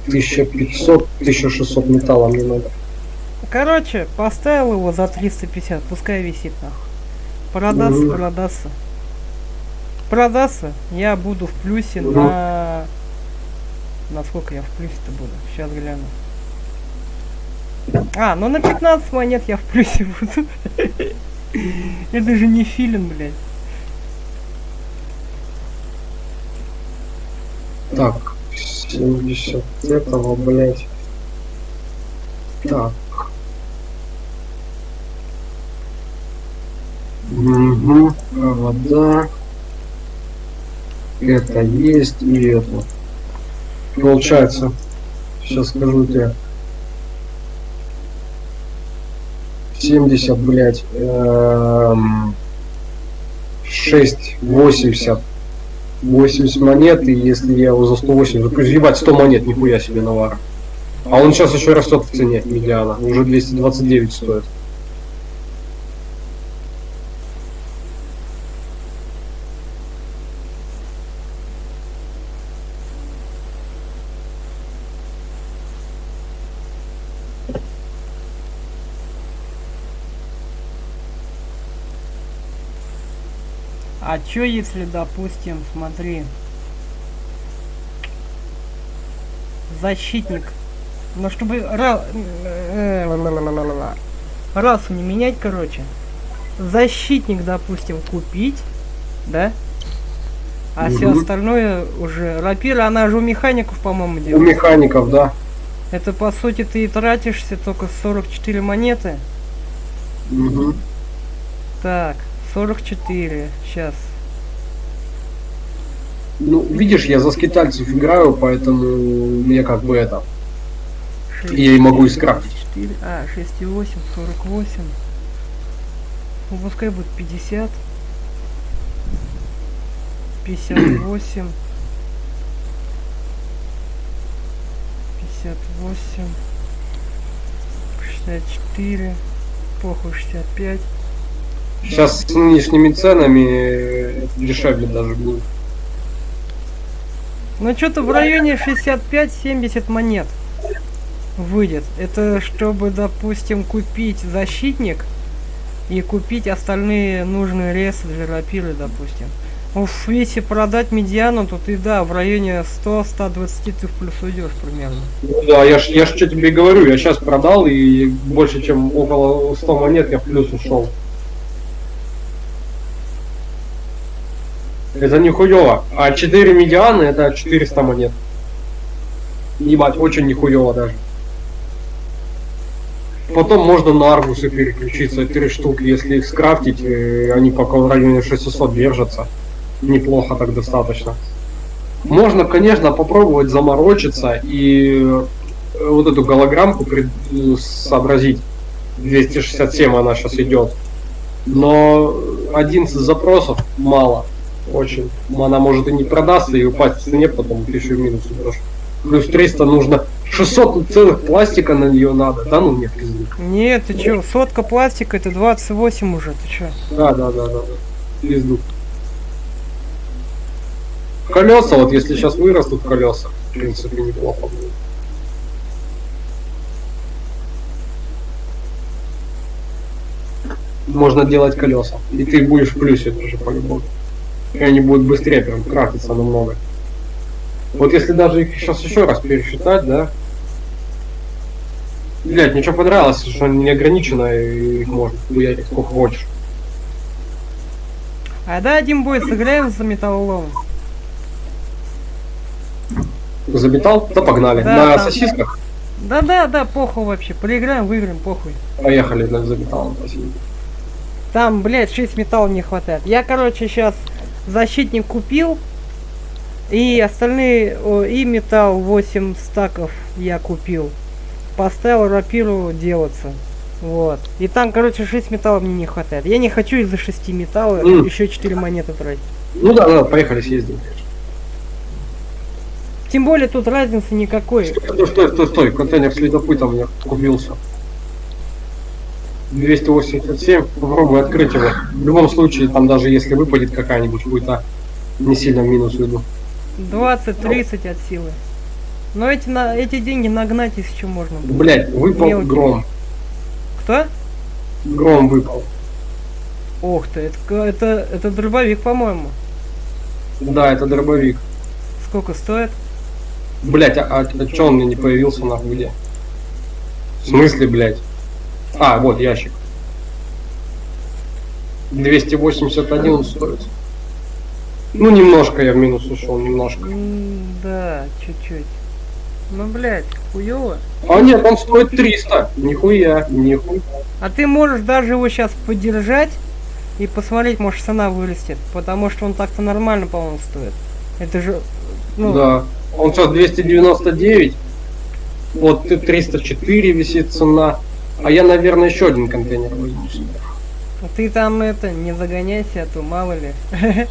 [SPEAKER 1] 1500, 1600 металла мне надо.
[SPEAKER 2] Короче, поставил его за 350, пускай висит нахуй. Продастся, угу. продастся. Продастся, я буду в плюсе угу. на... На сколько я в плюсе-то буду? Сейчас гляну. А, ну на 15 монет я в плюсе буду. [laughs] Это же не филин, блядь.
[SPEAKER 1] Так, 70 этого, блядь. Так. Угу, вода. Это есть и это. Получается, сейчас скажу тебе. 70, блядь, эм, 6, 80. 80 монет, и если я его за 180, то ебать 100 монет, нихуя себе навара. А он сейчас еще растет в цене, медиана, уже 229 стоит.
[SPEAKER 2] Чё если, допустим, смотри, защитник, но чтобы ра... расу не менять, короче, защитник, допустим, купить, да? А угу. все остальное уже... Рапира, она же у механиков, по-моему,
[SPEAKER 1] делает. У механиков, да.
[SPEAKER 2] Это, по сути, ты и тратишься только 44 монеты.
[SPEAKER 1] Угу.
[SPEAKER 2] Так. 44. Сейчас.
[SPEAKER 1] Ну, видишь, я за скитальцев играю, поэтому мне как бы это... 6, я и могу искрафтить.
[SPEAKER 2] А, 6,8, 48. Ну, пускай будет 50. 58. 58. 64. Похуй 65.
[SPEAKER 1] Сейчас с нынешними ценами дешевле даже будет.
[SPEAKER 2] Ну что-то в районе 65-70 монет выйдет. Это чтобы, допустим, купить защитник и купить остальные нужные ресы для рапиры, допустим. Уж если продать медиану, то ты, да, в районе 100-120 ты в плюс уйдешь примерно.
[SPEAKER 1] Ну да, я ж, я ж что тебе говорю, я сейчас продал и больше чем около 100 монет я в плюс ушел. Это нихуево. А 4 медианы это 400 монет. Ебать, очень нихуево даже. Потом можно на аргусы переключиться, 3 штуки, если их скрафтить, э, они пока в районе 600 держатся. Неплохо так достаточно. Можно, конечно, попробовать заморочиться и э, вот эту голограммку пред- сообразить. 267 она сейчас идет. Но 11 запросов мало. Очень. Она может и не продастся, и упасть в цене, потом еще в минус. Плюс 300 нужно 600 целых пластика на нее надо. Да ну нет, пизды.
[SPEAKER 2] Нет, ты чё, сотка пластика, это 28 уже, ты чё?
[SPEAKER 1] Да, да, да, да. Пизду. Колеса, вот если сейчас вырастут колеса, в принципе, неплохо будет. Можно делать колеса. И ты будешь в плюсе тоже по-любому. И они будут быстрее прям крафтиться намного. Вот если даже их сейчас еще раз пересчитать, да? Блять, мне что понравилось, что они не ограничено, и их можно хуярить сколько хочешь.
[SPEAKER 2] А да, один бой сыграем за металлолом.
[SPEAKER 1] Забитал? Да погнали.
[SPEAKER 2] Да,
[SPEAKER 1] На
[SPEAKER 2] там.
[SPEAKER 1] сосисках
[SPEAKER 2] Да-да-да, похуй вообще. Проиграем, выиграем, похуй.
[SPEAKER 1] поехали забитал на сосисках.
[SPEAKER 2] Там, блядь, 6 металлов не хватает. Я, короче, сейчас защитник купил. И остальные, и металл 8 стаков я купил. Поставил рапиру делаться. Вот. И там, короче, 6 металлов мне не хватает. Я не хочу из-за 6 металлов
[SPEAKER 1] Мгм.
[SPEAKER 2] еще 4 монеты тратить.
[SPEAKER 1] Ну да, да, поехали съездим.
[SPEAKER 2] Тем более тут разницы никакой.
[SPEAKER 1] Стой, стой, стой, стой, контейнер следопытом мне купился. 287, попробуй открыть его. В любом случае, там даже если выпадет какая-нибудь хуйта, не сильно в минус уйду.
[SPEAKER 2] 20-30 от силы. Но эти, на, эти деньги нагнать чего можно. было.
[SPEAKER 1] Блять, выпал
[SPEAKER 2] Мелкий.
[SPEAKER 1] гром.
[SPEAKER 2] Кто?
[SPEAKER 1] Гром выпал.
[SPEAKER 2] Ох ты, это, это, это дробовик, по-моему.
[SPEAKER 1] Да, это дробовик.
[SPEAKER 2] Сколько стоит?
[SPEAKER 1] Блять, а, а, чё он мне не появился нахуй где? В смысле, блять? А, вот ящик. 281 он стоит. Ну, немножко я в минус ушел, немножко.
[SPEAKER 2] Да, чуть-чуть. Ну, блядь, хуёво.
[SPEAKER 1] А нет, он стоит 300. Нихуя, нихуя.
[SPEAKER 2] А ты можешь даже его сейчас подержать и посмотреть, может цена вырастет. Потому что он так-то нормально, по-моему, стоит. Это же... Ну,
[SPEAKER 1] Да. Он сейчас 299. Вот ты 304 висит цена. А я, наверное, еще один контейнер возьму. себе.
[SPEAKER 2] ты там это, не загоняйся, а то мало ли. [laughs]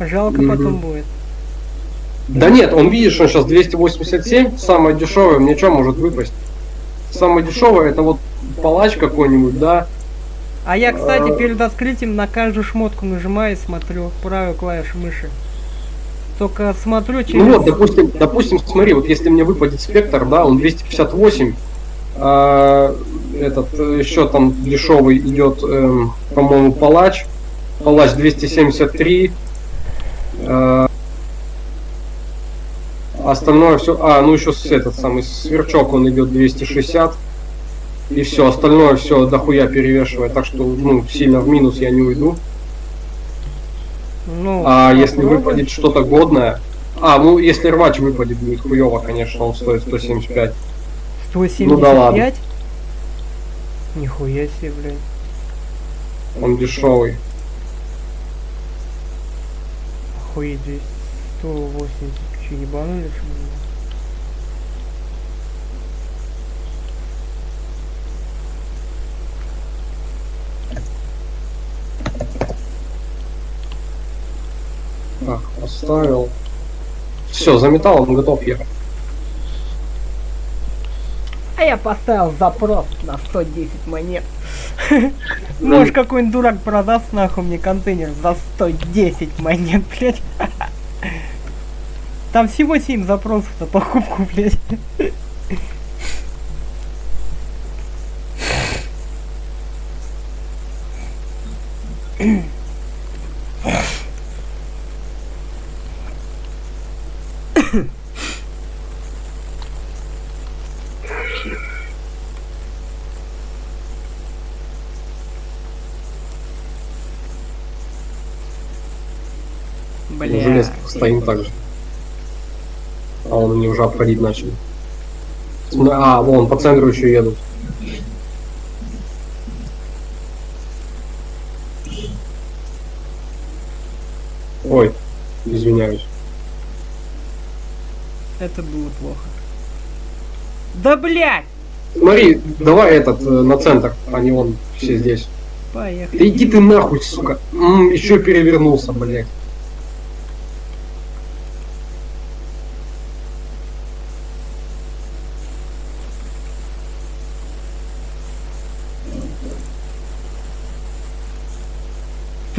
[SPEAKER 2] Жалко потом будет.
[SPEAKER 1] Да нет, он видишь, он сейчас 287, самое дешевое, мне что может выпасть? Самое дешевое это вот палач какой-нибудь, да?
[SPEAKER 2] А я, кстати,
[SPEAKER 1] А.
[SPEAKER 2] перед открытием на каждую шмотку нажимаю и смотрю правую клавишу мыши. Только смотрю через...
[SPEAKER 1] Ну вот, допустим, допустим, смотри, вот если мне выпадет спектр, да, он 258, а, этот еще там дешевый идет, эм, по-моему, палач, палач 273, а, остальное все, а, ну еще этот самый сверчок, он идет 260, и все, остальное все дохуя перевешивает, так что, ну, сильно в минус я не уйду.
[SPEAKER 2] Ну,
[SPEAKER 1] А если
[SPEAKER 2] попробуй.
[SPEAKER 1] выпадет что-то годное... А, ну если рвач выпадет, будет хуево, конечно, он стоит 175.
[SPEAKER 2] 175?
[SPEAKER 1] Ну да ладно.
[SPEAKER 2] Нихуя себе, блядь.
[SPEAKER 1] Он дешевый.
[SPEAKER 2] Охуеть, здесь 180. Че, ебанули, что ли?
[SPEAKER 1] Так, поставил. Все, заметал, он готов ехать.
[SPEAKER 2] А я поставил запрос на 110 монет. [laughs] Может какой-нибудь дурак продаст нахуй мне контейнер за 110 монет, блядь. Там всего 7 запросов на покупку, блядь. Бля.
[SPEAKER 1] Железки стоим так же. А он мне уже обходить начал. См- А, вон, по центру еще едут. Ой, извиняюсь.
[SPEAKER 2] Это было плохо. Да блядь!
[SPEAKER 1] Смотри, давай этот э, на центр, а не он все здесь.
[SPEAKER 2] Поехали.
[SPEAKER 1] Да иди ты нахуй, сука. М, еще перевернулся, блядь.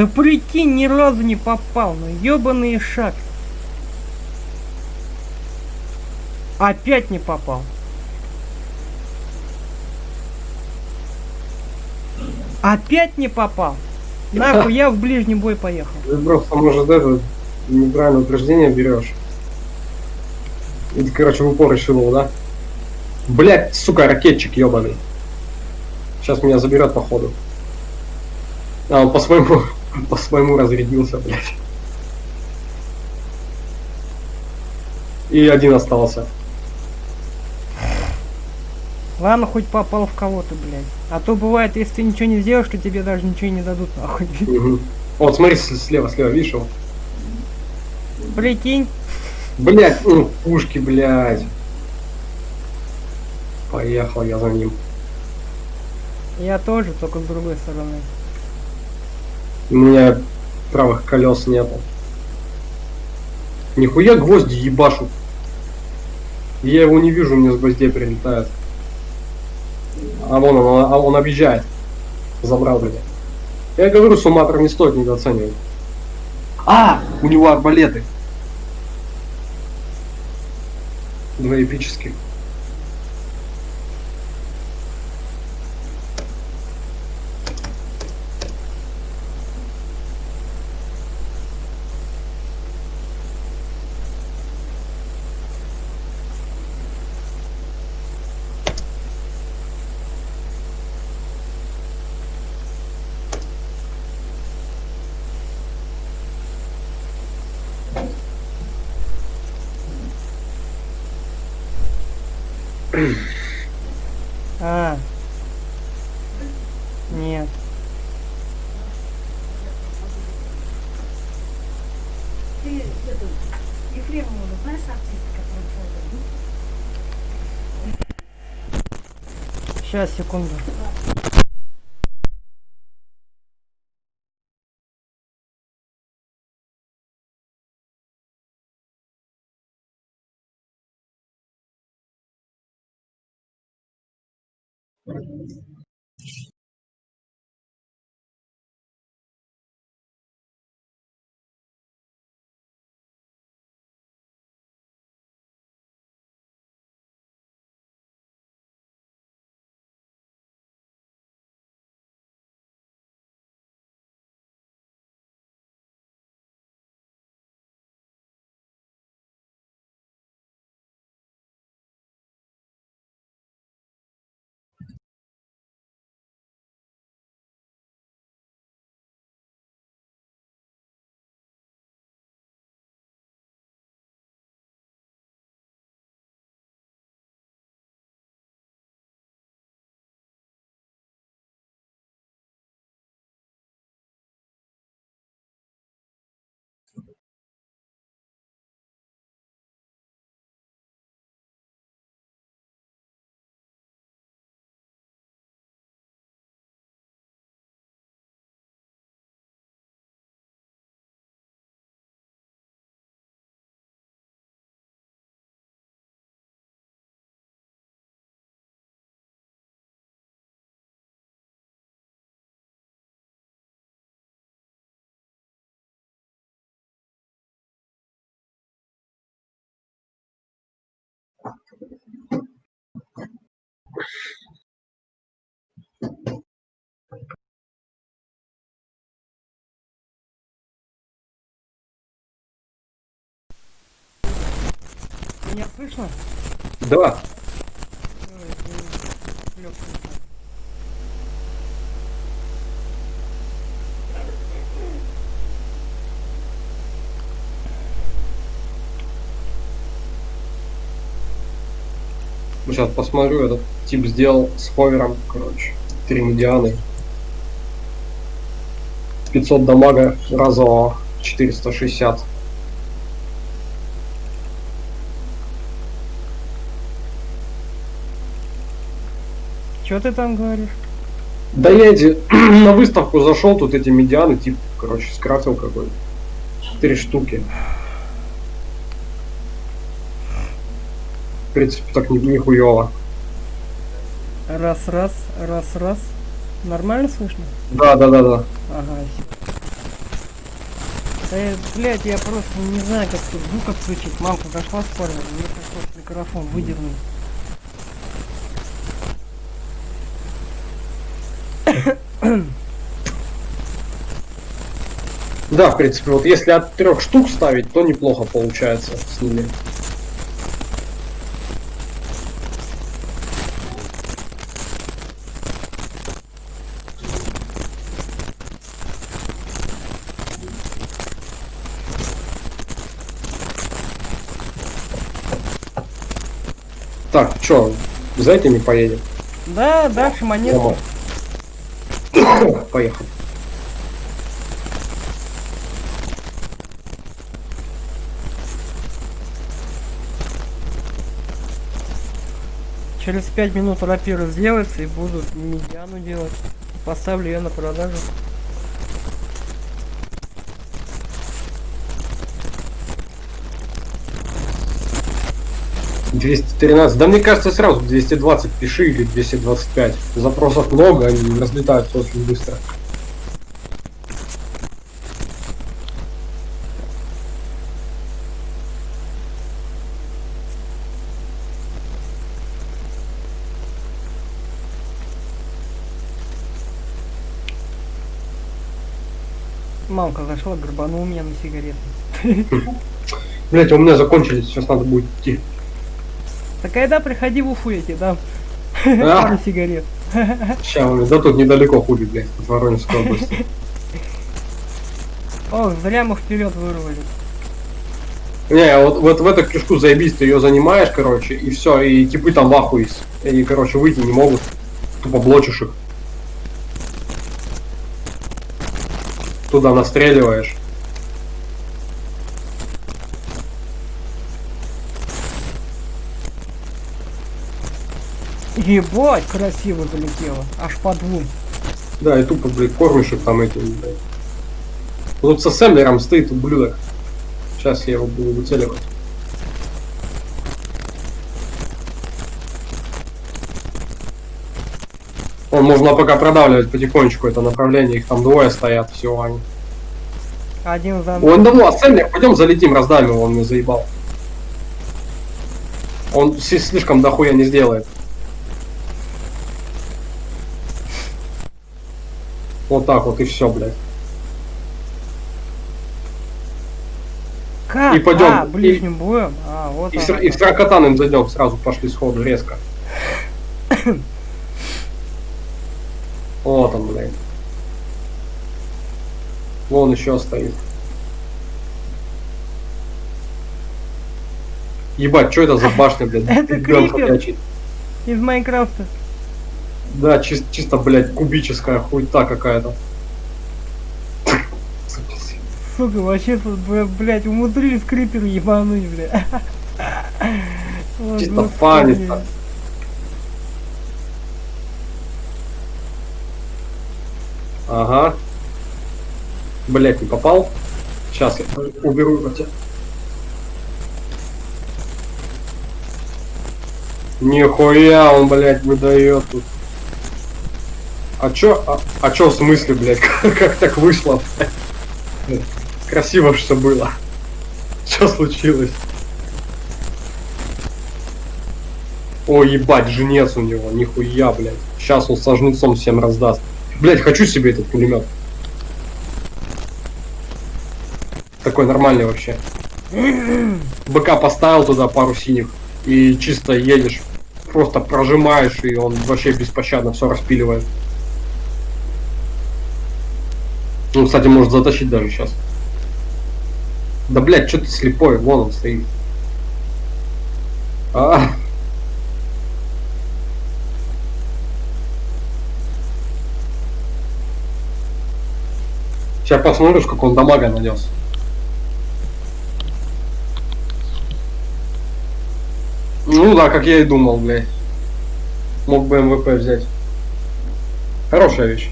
[SPEAKER 2] Да прикинь, ни разу не попал, ну ебаный шаг. Опять не попал. Опять не попал. Нахуй, я в ближний бой поехал.
[SPEAKER 1] Ты просто, может, это неправильное утверждение берешь. И ты, короче, в упор решил, да? Блять, сука, ракетчик ебаный. Сейчас меня заберет, походу. А, он по своему, по своему разрядился, блядь. И один остался.
[SPEAKER 2] Ладно, хоть попал в кого-то, блядь. А то бывает, если ты ничего не сделаешь, что тебе даже ничего не дадут, нахуй.
[SPEAKER 1] Мгм. Вот, смотри, слева, слева, видишь его?
[SPEAKER 2] Прикинь.
[SPEAKER 1] Блять, ну, пушки, блядь. Поехал я за ним.
[SPEAKER 2] Я тоже, только с другой стороны.
[SPEAKER 1] У меня правых колес нету. Нихуя гвозди ебашут. Я его не вижу, мне с гвоздей прилетает. А вон он, а он объезжает. Забрал меня. Я говорю, суматор не стоит недооценивать. А, у него арбалеты. Два эпических.
[SPEAKER 2] А. Нет.
[SPEAKER 3] Ты эту Ефремову знаешь артистка, которая
[SPEAKER 2] Сейчас, Меня слышно?
[SPEAKER 1] Да. Сейчас посмотрю, этот тип сделал с ховером, короче, три медианы. 500 дамага разового, 460.
[SPEAKER 2] Чё ты там говоришь?
[SPEAKER 1] Да я эти [clears throat] на выставку зашел, тут эти медианы, тип, короче, скрафтил какой-то. Три штуки. В принципе, так не, нихуево.
[SPEAKER 2] Раз, раз, раз, раз. Нормально слышно?
[SPEAKER 1] Да, да, да, да.
[SPEAKER 2] Ага. Да, я, блядь, я просто не знаю, как тут звук отключить. Мамка зашла в спальню, мне пришлось микрофон выдернуть.
[SPEAKER 1] Да, в принципе, вот если от трех штук ставить, то неплохо получается с ними. Так, чё, за этими поедем?
[SPEAKER 2] Да, дальше.
[SPEAKER 1] Дома. Поехали.
[SPEAKER 2] Через 5 минут рапира сделается и буду медиану делать. Поставлю ее на продажу.
[SPEAKER 1] Двести тринадцать. Да мне кажется, сразу 220 пиши или 225. Запросов много, они разлетаются очень быстро.
[SPEAKER 2] Мамка зашла, горбанул меня на сигарету.
[SPEAKER 1] Блять, у меня закончились, сейчас надо будет идти.
[SPEAKER 2] Так когда приходи в Уфу, я тебе дам
[SPEAKER 1] А? [laughs]
[SPEAKER 2] пару сигарет. [laughs]
[SPEAKER 1] Сейчас, да тут недалеко ходит, блядь, от Воронежской области.
[SPEAKER 2] О, зря мы вперед вырвали.
[SPEAKER 1] Не, вот, вот в эту кишку заебись, ты ее занимаешь, короче, и все, и типы там в ахуе. И, короче, выйти не могут. Тупо блочишь их. Туда настреливаешь.
[SPEAKER 2] Ебать, красиво залетело. Аж по двум.
[SPEAKER 1] Да, и тупо, блядь, их там этим, блядь. Тут со Сэмлером стоит ублюдок. Сейчас я его буду выцеливать. Он можно пока продавливать потихонечку это направление, их там двое стоят, всего они.
[SPEAKER 2] Один за
[SPEAKER 1] Он давно, а Сэмлер, пойдем залетим, раздавим его, он мне заебал. Он слишком дохуя не сделает. Вот так вот и все, блядь.
[SPEAKER 2] Как?
[SPEAKER 1] и пойдем,
[SPEAKER 2] А, ближним боем? А, вот
[SPEAKER 1] И сра- и в
[SPEAKER 2] как.
[SPEAKER 1] Сракотан им зайдем, сразу пошли сходу, резко. [coughs] Вот он, блядь. Вон еще стоит. Ебать, что это за башня, блядь? [laughs]
[SPEAKER 2] Это крипер. Из Майнкрафта.
[SPEAKER 1] Да, чис- чисто, блядь, кубическая хуйта какая-то.
[SPEAKER 2] Сука, вообще тут, бля- блядь, умудрились крипер ебануть, бля. О,
[SPEAKER 1] Чисто фанится. Ага. Блять, не попал. Сейчас я уберу его тебя. Нихуя он, блядь, выдает тут. А чё, а, а чё в смысле, блядь, [laughs] как, как так вышло? блядь? Красиво что было. Что случилось? О, ебать, женец у него, нихуя, блядь. Сейчас он со всем раздаст. Блядь, хочу себе этот пулемет. Такой нормальный вообще. БК поставил туда пару синих и чисто едешь. Просто прожимаешь, и он вообще беспощадно все распиливает. Ну, кстати, может затащить даже сейчас. Да, блядь, что ты слепой? Вон он стоит. А, Сейчас посмотрю, сколько он дамага нанес. Ну да, как я и думал, блядь. Мог бы МВП взять. Хорошая вещь.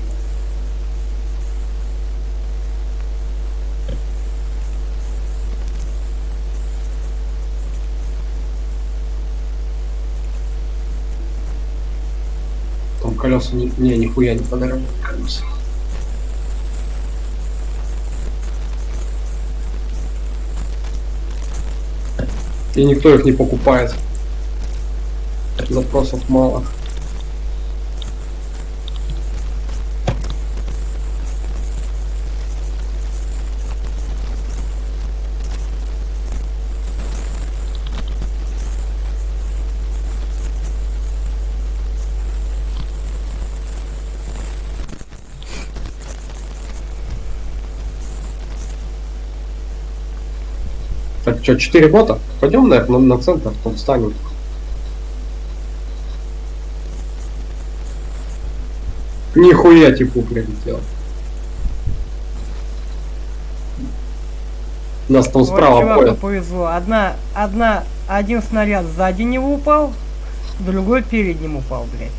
[SPEAKER 1] Колеса не, не нихуя не подорожали колеса. И никто их не покупает. Запросов мало. Так, что, 4 бота? Пойдем, наверное, на, на центр, там встанем. Нихуя типу прилетел. Нас там
[SPEAKER 2] Вот
[SPEAKER 1] справа
[SPEAKER 2] чуваку
[SPEAKER 1] ходят.
[SPEAKER 2] повезло. Одна, одна, один снаряд сзади него упал, другой перед ним упал, блядь.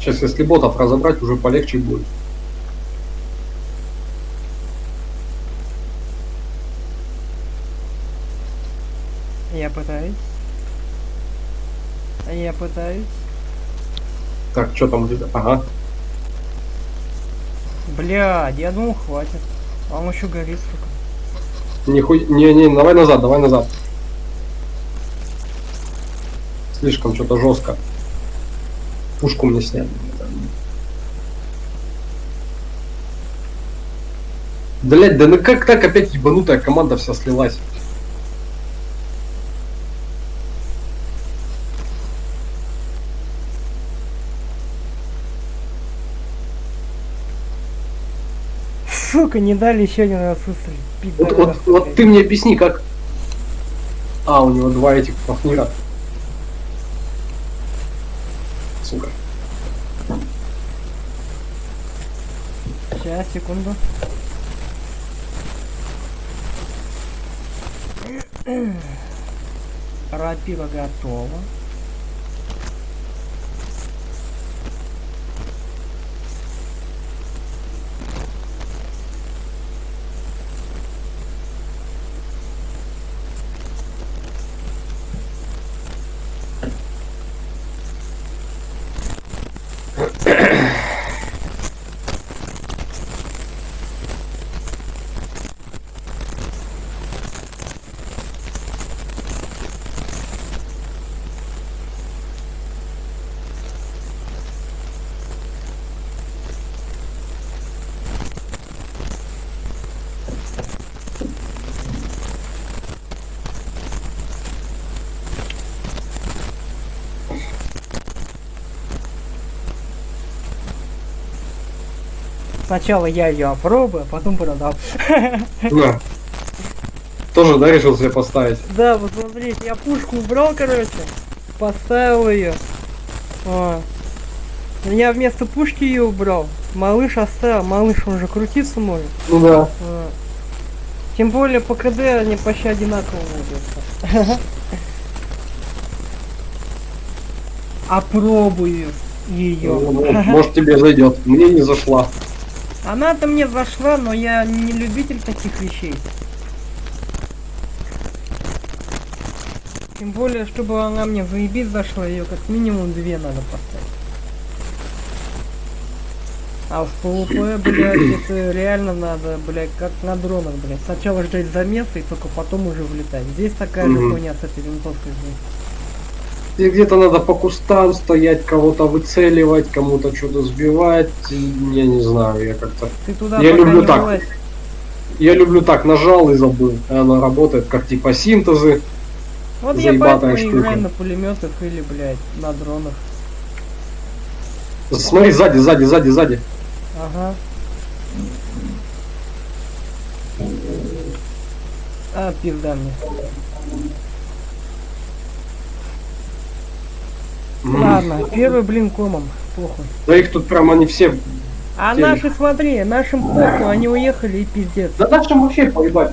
[SPEAKER 1] Сейчас, если ботов разобрать, уже полегче будет.
[SPEAKER 2] Пытаюсь. Я пытаюсь.
[SPEAKER 1] Так, что там где-то? Ага.
[SPEAKER 2] Блядь, я думал хватит. А он еще горит, сука.
[SPEAKER 1] Нихуя. Не, не, давай назад, давай назад. Слишком что-то жестко. Пушку мне сняли. Блять, да ну как так опять ебанутая команда вся слилась?
[SPEAKER 2] Сука, не дали еще один раз выстрелить.
[SPEAKER 1] Вот, вот, вот ты мне объясни, как... А, у него два этих пахнира. Сука.
[SPEAKER 2] Сейчас, секунду. Рапира готова. Сначала я ее опробую, а потом продам. [laughs]
[SPEAKER 1] На. Тоже, да, решил себе поставить?
[SPEAKER 2] Да, вот смотрите, я пушку убрал, короче, поставил ее. Я вместо пушки ее убрал. Малыш оставил, малыш он же крутиться может.
[SPEAKER 1] Ну да.
[SPEAKER 2] А. Тем более по КД они почти одинаково двигаются. [laughs] Опробую ее.
[SPEAKER 1] Ну, Может тебе зайдет. Мне не зашла.
[SPEAKER 2] Она-то мне зашла, но я не любитель таких вещей. Тем более, чтобы она мне заебись зашла, ее как минимум две надо поставить. А в ПВП, блядь, это реально надо, блядь, как на дронах, блядь. Сначала ждать замеса и только потом уже влетать. Здесь такая же хуйня с этой винтовкой. блядь.
[SPEAKER 1] И где-то надо по кустам стоять, кого-то выцеливать, кому-то что-то сбивать. Я не знаю, я как-то...
[SPEAKER 2] Ты туда
[SPEAKER 1] Я люблю так.
[SPEAKER 2] влазь.
[SPEAKER 1] Я люблю так, нажал и забыл. Она работает как типа синтезы.
[SPEAKER 2] Вот я
[SPEAKER 1] заебатая
[SPEAKER 2] поэтому и
[SPEAKER 1] штука.
[SPEAKER 2] играю на пулеметах или, блядь, на дронах.
[SPEAKER 1] Смотри, сзади, сзади, сзади, сзади.
[SPEAKER 2] Ага. А, пизда мне. Ладно, первый блин комом, похуй.
[SPEAKER 1] Да их тут прям они все...
[SPEAKER 2] А
[SPEAKER 1] Телек.
[SPEAKER 2] наши, смотри, нашим похуй, они уехали и пиздец.
[SPEAKER 1] Да нашим вообще поебать.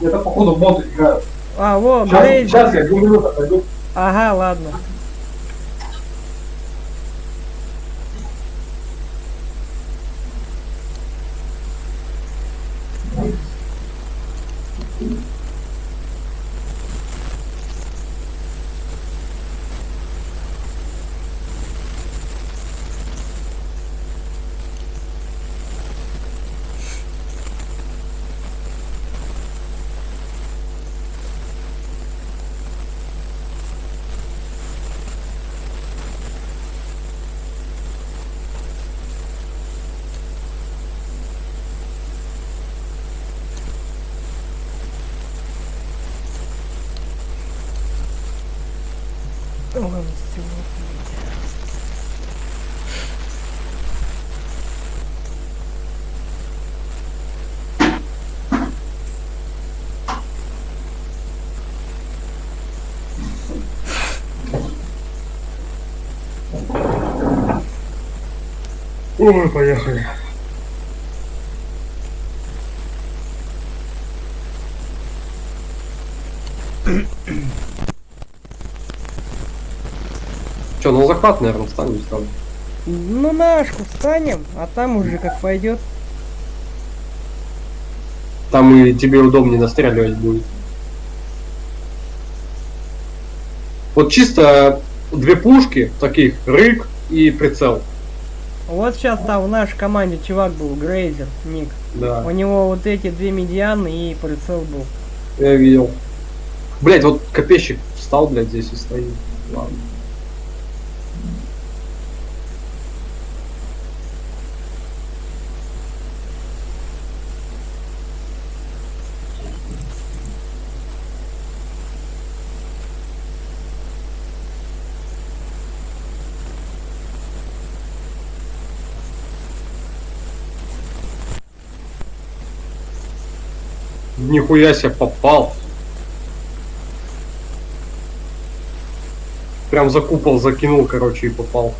[SPEAKER 1] Это походу боты играют.
[SPEAKER 2] А, вот,
[SPEAKER 1] Сейчас, сейчас я минуты пойду.
[SPEAKER 2] Ага, ладно. Ой, стекло, блядь.
[SPEAKER 1] Ой, поехали. Че, на захват, наверное, встанем сразу.
[SPEAKER 2] Ну, нашку встанем, а там уже как пойдет.
[SPEAKER 1] Там и тебе удобнее настреливать будет. Вот чисто две пушки, таких, рык и прицел.
[SPEAKER 2] Вот сейчас там в нашей команде чувак был, Грейзер, Ник.
[SPEAKER 1] Да,
[SPEAKER 2] У него вот эти две медианы и прицел был.
[SPEAKER 1] я видел. Блять, вот копейщик встал, блядь, здесь и стоит. Ладно. Нихуя себе попал. Прям за купол закинул, короче, и попал.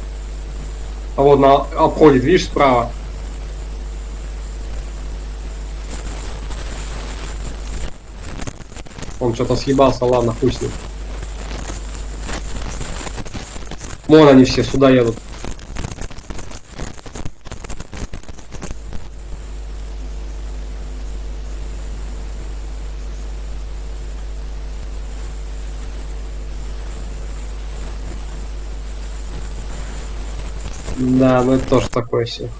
[SPEAKER 1] А вот на обходит, видишь, справа. Он что-то съебался, ладно, ним. Вон они все сюда едут. Да, ну это тоже такое все.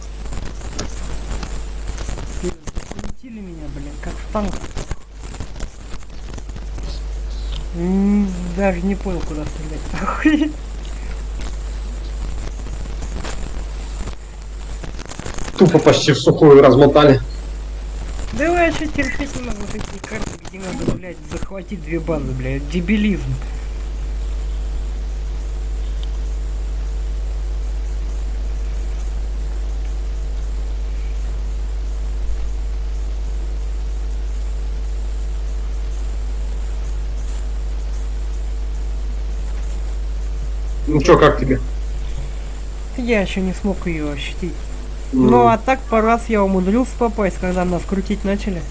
[SPEAKER 2] Полетели меня, блин, как в танк. Даже не понял, куда стрелять. [laughs]
[SPEAKER 1] Тупо почти в сухую размотали.
[SPEAKER 2] Да я вообще терпеть не могу такие карты, где надо, блядь, захватить две базы, блядь. Дебилизм.
[SPEAKER 1] Ну чё, как тебе?
[SPEAKER 2] Я еще не смог ее ощутить.
[SPEAKER 1] М,
[SPEAKER 2] Ну а так по раз я умудрился попасть, когда нас крутить начали.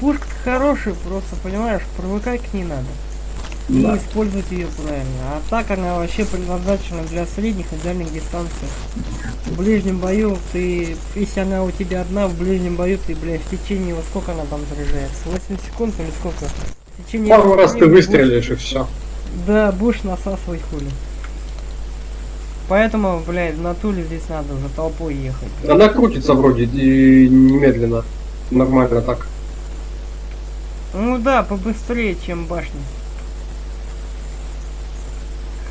[SPEAKER 2] Пушка хорошая, просто понимаешь, привыкать к ней надо. И
[SPEAKER 1] да.
[SPEAKER 2] использовать ее правильно. А так она вообще предназначена для средних и дальних дистанций. В ближнем бою ты, если она у тебя одна, в ближнем бою ты, блядь, в течение, во сколько она там заряжается? 8 секунд или сколько? В течение
[SPEAKER 1] Пару раз ты
[SPEAKER 2] времени будешь-
[SPEAKER 1] выстрелишь и все.
[SPEAKER 2] да, будешь насасывать хули. Поэтому, блядь, в натуле здесь надо за толпой ехать.
[SPEAKER 1] Она крутится вроде и немедленно. Нормально так.
[SPEAKER 2] Ну да, побыстрее, чем башня.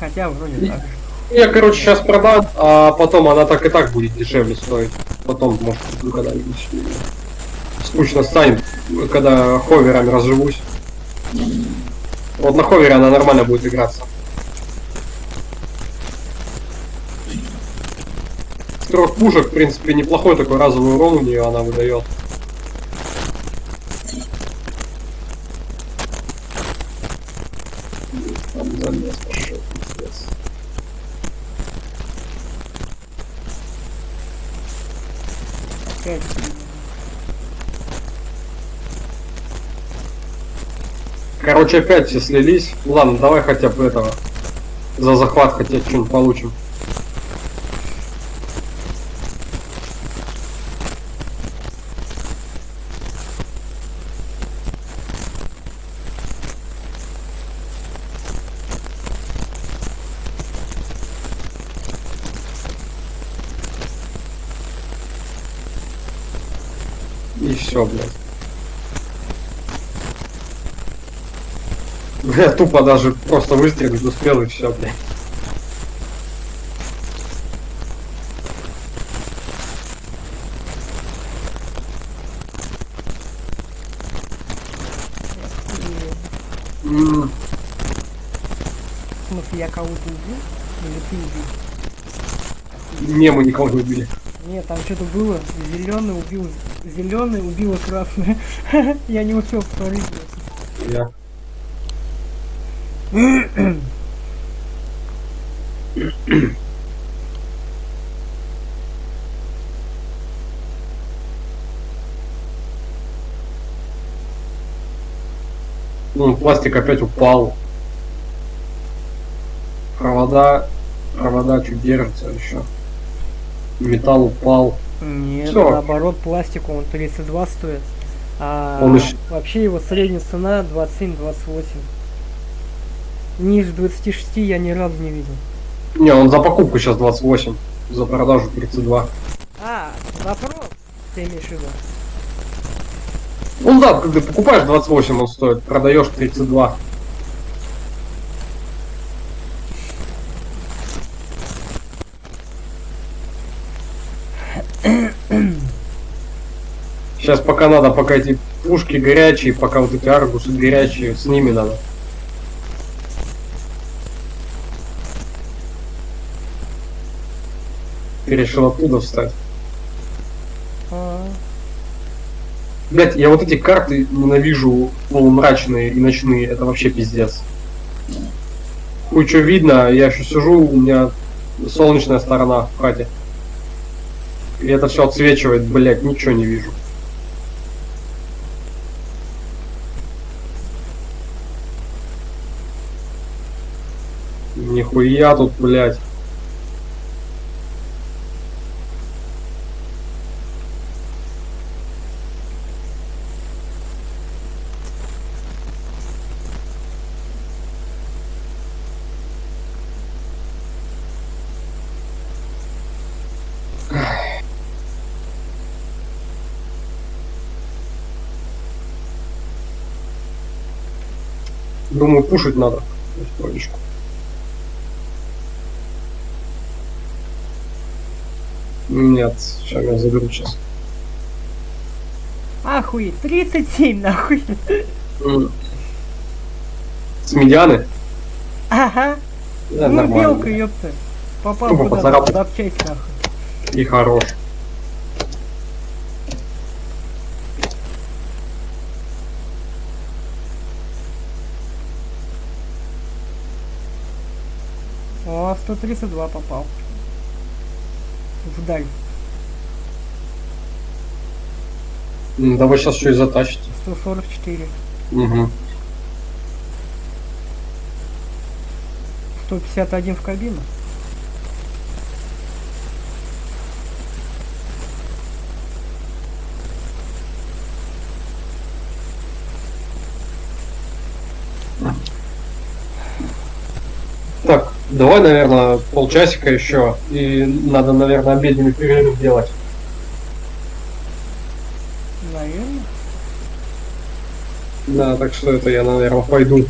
[SPEAKER 2] Хотя вроде так.
[SPEAKER 1] Я, короче, сейчас продам, а потом она так и так будет дешевле стоить. Потом, может, когда-нибудь. Скучно станет, когда ховерами разживусь. Вот на ховере она нормально будет играться. Трех пушек, в принципе, неплохой такой разовый урон у нее она выдает. Там замес пошел, пиздец.
[SPEAKER 2] Опять.
[SPEAKER 1] Короче, опять все слились. Ладно, давай хотя бы этого. За захват хотя что-нибудь получим. И все, блядь. Я тупо даже просто выстрелить успел и все, блядь.
[SPEAKER 2] В смысле, я кого-то убил? Или ты убил?
[SPEAKER 1] Не, мы никого не убили.
[SPEAKER 2] Нет, там что-то было. Зеленый убил. Зеленый убил красный. [laughs] я не успел посмотреть.
[SPEAKER 1] Я. Ну, пластик опять упал. Провода, провода чуть держатся еще. Металл упал.
[SPEAKER 2] Нет,
[SPEAKER 1] Всё.
[SPEAKER 2] наоборот, пластику он 32 стоит. А
[SPEAKER 1] Он ещё-
[SPEAKER 2] вообще его средняя цена 27-28. Ниже 26 я ни разу не видел.
[SPEAKER 1] Не, он за покупку сейчас 28, за продажу 32.
[SPEAKER 2] А, запрос ты имеешь в виду?
[SPEAKER 1] Ну да, когда покупаешь 28, он стоит, продаешь 32. Сейчас пока надо, пока эти пушки горячие, пока вот эти аргусы горячие, с ними надо. Ты решил оттуда встать.
[SPEAKER 2] А,
[SPEAKER 1] Блять, я вот эти карты ненавижу полумрачные и ночные, это вообще пиздец. Хуй что видно, я еще сижу, у меня солнечная сторона в хате. И это все отсвечивает, блять, ничего не вижу. Нихуя тут, блять. Пушить надо. Потихонечку. Нет, сейчас я заберу сейчас.
[SPEAKER 2] Охуеть, 37 нахуй.
[SPEAKER 1] С медианы?
[SPEAKER 2] Ага.
[SPEAKER 1] Да,
[SPEAKER 2] ну,
[SPEAKER 1] нормально.
[SPEAKER 2] белка, ёпта. Попал
[SPEAKER 1] Ну,
[SPEAKER 2] куда-то, запчасть нахуй.
[SPEAKER 1] И хорош.
[SPEAKER 2] О, 132 попал. Вдаль.
[SPEAKER 1] М, Да вы сейчас что и затащите.
[SPEAKER 2] 144.
[SPEAKER 1] Угу.
[SPEAKER 2] 151 в кабину.
[SPEAKER 1] Так, давай, наверное, полчасика еще. И надо, наверное, обеденный перерыв делать.
[SPEAKER 2] Наверное.
[SPEAKER 1] Да, так что это я, наверное, пойду.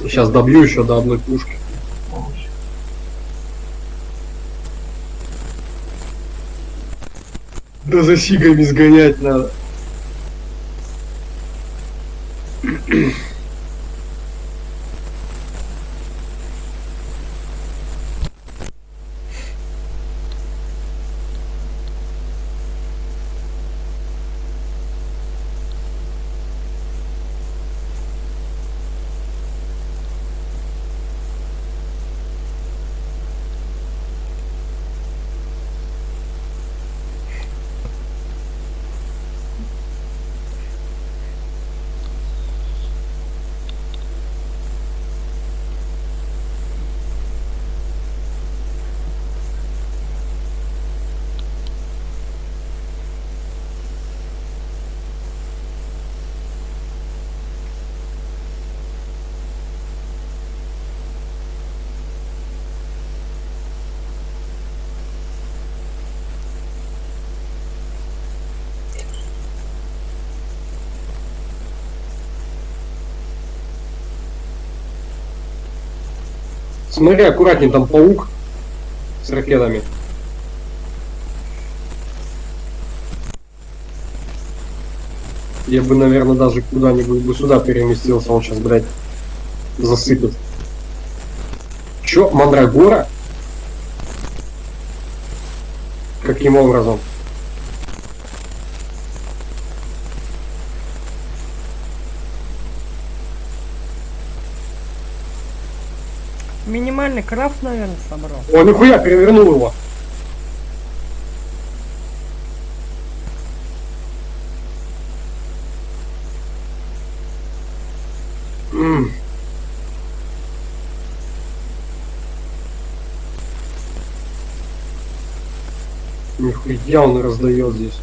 [SPEAKER 1] Сейчас добью еще до одной пушки. Да за сигами сгонять надо. Смотри, аккуратней, там паук с ракетами. Я бы, наверное, даже куда-нибудь бы сюда переместился, он сейчас, блядь, засыпет. Чё, Мандрагора? Каким образом?
[SPEAKER 2] Минимальный крафт, наверное, собрал.
[SPEAKER 1] О, нихуя, перевернул его. Нихуя он раздает здесь.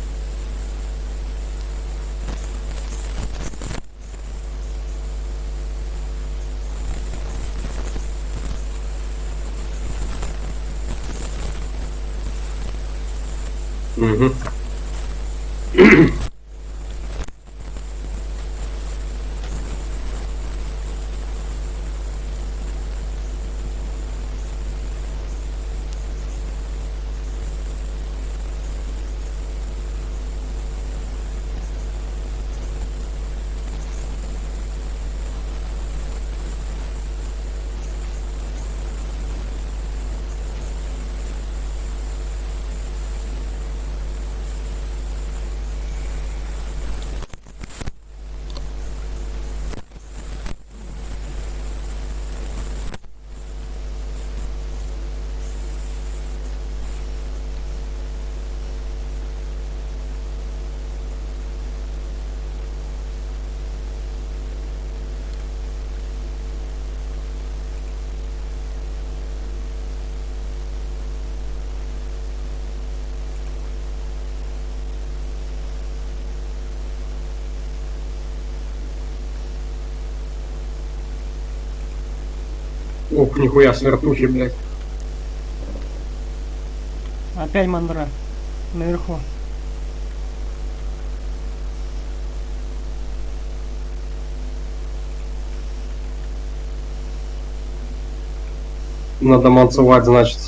[SPEAKER 1] Ух, нихуя, смертухи, блядь.
[SPEAKER 2] Опять мандра. Наверху.
[SPEAKER 1] Надо манцевать, значит.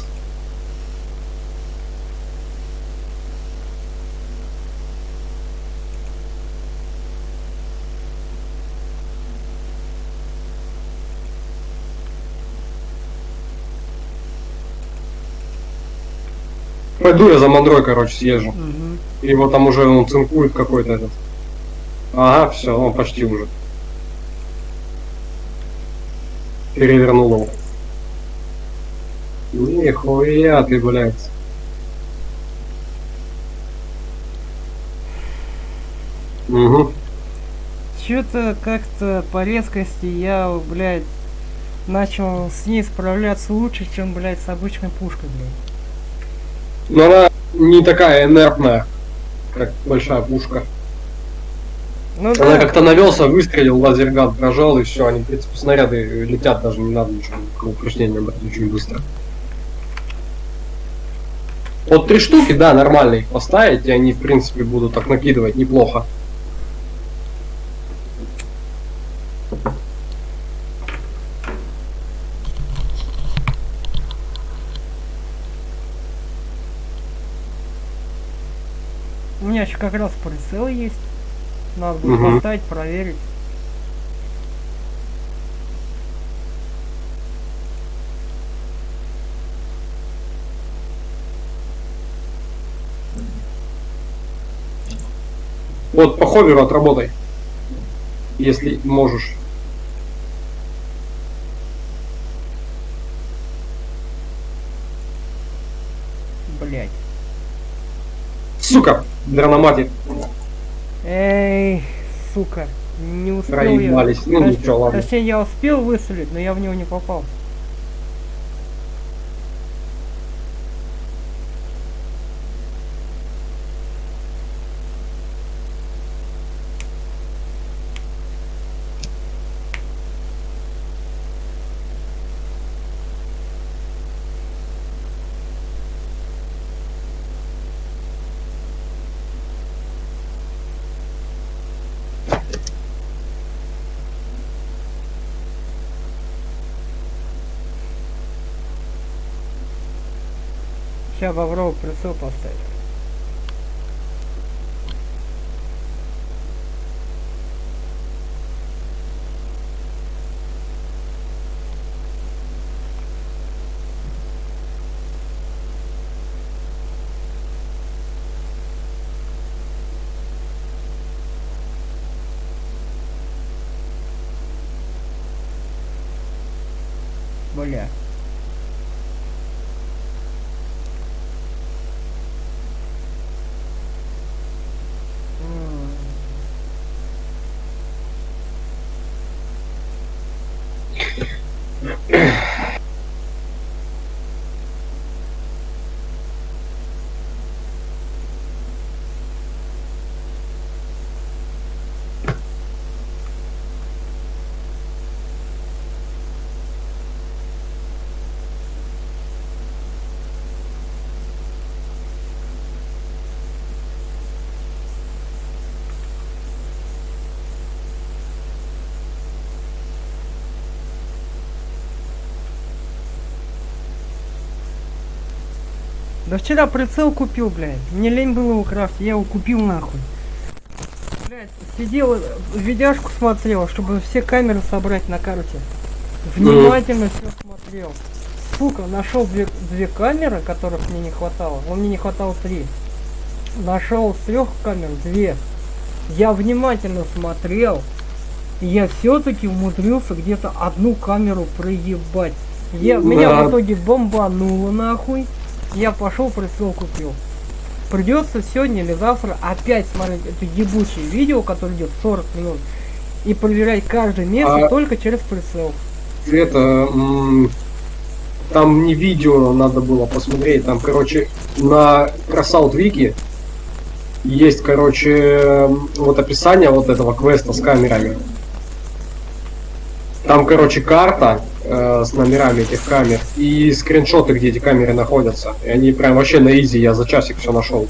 [SPEAKER 1] Пойду я за мандрой, короче, съезжу.
[SPEAKER 2] Мгм.
[SPEAKER 1] Его там уже он цинкует какой-то этот. Ага, все, он почти уже. Перевернул его. Нихуя ты, блядь. Угу.
[SPEAKER 2] Чё-то как-то по резкости я, блядь, начал с ней справляться лучше, чем, блядь, с обычной пушкой, блядь.
[SPEAKER 1] Но она не такая инертная, как большая пушка.
[SPEAKER 2] Ну
[SPEAKER 1] Она
[SPEAKER 2] да,
[SPEAKER 1] как-то навелся, выстрелил, лазерган прожал, и все, они, в принципе, снаряды летят, даже не надо ничего, брать очень быстро. Вот три штуки, да, нормально их поставить, и они, в принципе, будут так накидывать неплохо.
[SPEAKER 2] у меня еще как раз прицел есть. Надо будет
[SPEAKER 1] Мгм.
[SPEAKER 2] поставить, проверить.
[SPEAKER 1] Вот по ховеру отработай. Если можешь.
[SPEAKER 2] Блядь.
[SPEAKER 1] Сука, дрономатик,
[SPEAKER 2] Эй, сука. Не успел
[SPEAKER 1] проебались.
[SPEAKER 2] я.
[SPEAKER 1] Ну ничего, ладно.
[SPEAKER 2] Точнее, я успел выстрелить, но я в него не попал. Боброву прицел поставить. Бля. Да вчера прицел купил, блядь. Мне лень было его крафтить, я его купил нахуй. Блядь, сидел, видяшку смотрел, чтобы все камеры собрать на карте. Внимательно все смотрел. Сука, нашел две, две камеры, которых мне не хватало. Но мне не хватало три. Нашел с трех камер две. Я внимательно смотрел. И я все-таки умудрился где-то одну камеру проебать. Я, Меня
[SPEAKER 1] Да.
[SPEAKER 2] в итоге бомбануло нахуй. Я пошел прицел купил. Придется сегодня или завтра опять смотреть это ебучее видео, которое идет 40 минут. И проверять каждое место
[SPEAKER 1] А-
[SPEAKER 2] только через прицел.
[SPEAKER 1] Это... Там не видео надо было посмотреть, там, короче, на Красаут Вики есть, короче, вот описание вот этого квеста с камерами. Там, короче, карта э, с номерами этих камер и скриншоты, где эти камеры находятся. И они прям вообще на изи, я за часик все нашел.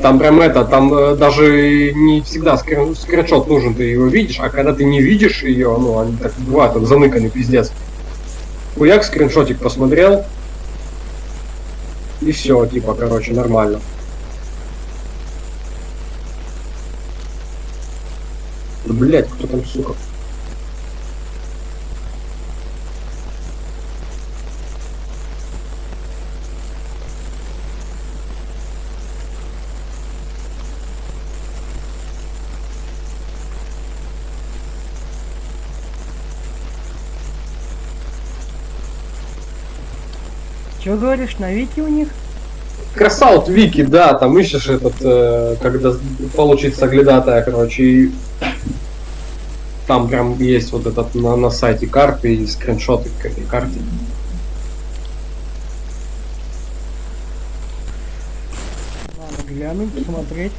[SPEAKER 1] Там прям это, там э, даже не всегда скрин- скриншот нужен, ты его видишь, а когда ты не видишь ее, ну, они так бывают, там заныканы, пиздец. Хуяк скриншотик посмотрел, и все, типа, короче, нормально. Блять, кто там, сука?
[SPEAKER 2] Че говоришь, на Вики у них?
[SPEAKER 1] Красаут Вики, да, там ищешь этот, э, когда получить соглядатая, короче, и там прям есть вот этот на, на сайте карты и скриншоты к этой карте.
[SPEAKER 2] Надо глянуть, посмотреть.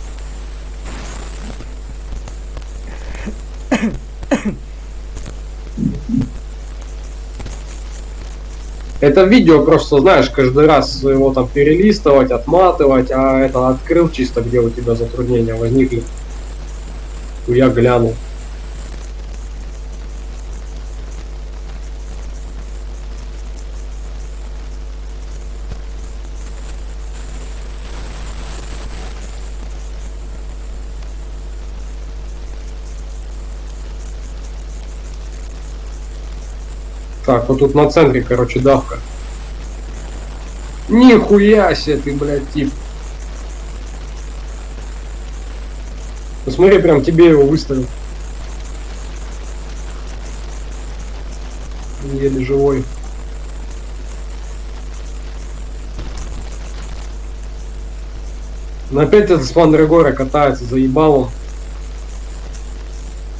[SPEAKER 1] Это видео просто, знаешь, каждый раз его там перелистывать, отматывать, а это открыл чисто, где у тебя затруднения возникли. Я глянул. Так, вот тут на центре, короче, давка. Нихуя себе ты, блядь, тип. Посмотри, прям тебе его выставил. Еле живой. Но опять этот с Мандрагора катается, заебал он.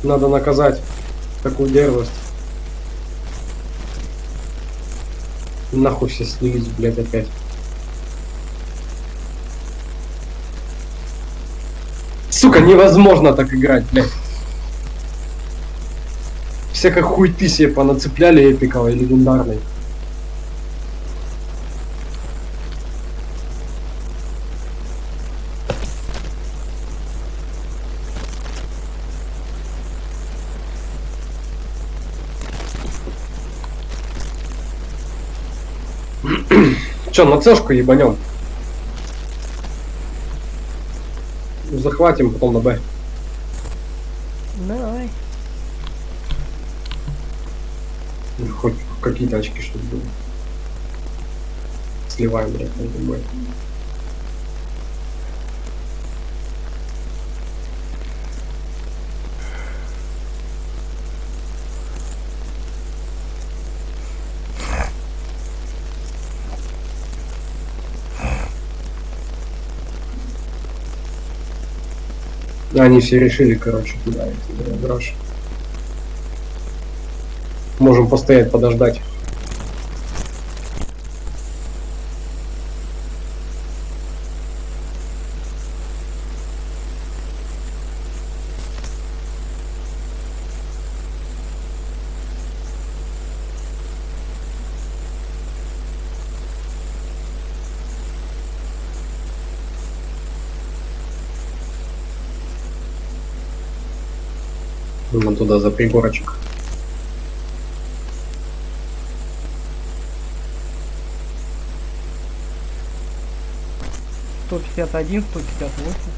[SPEAKER 1] Надо наказать такую дерзость. Нахуй все снялись, блядь, опять. Сука, невозможно так играть, блядь. Всякой хуй ты себе понацепляли эпиковой, легендарной. Че, на цешку ебанем? Захватим, потом на Б.
[SPEAKER 2] Давай.
[SPEAKER 1] Ну, Хоть какие-то очки, чтобы было. Сливаем, блядь, на Б. Они все решили, короче, туда идти, да, гараж. Можем постоять, подождать. Вон туда за пригорочек.
[SPEAKER 2] Сто пятьдесят один, сто пятьдесят восемь.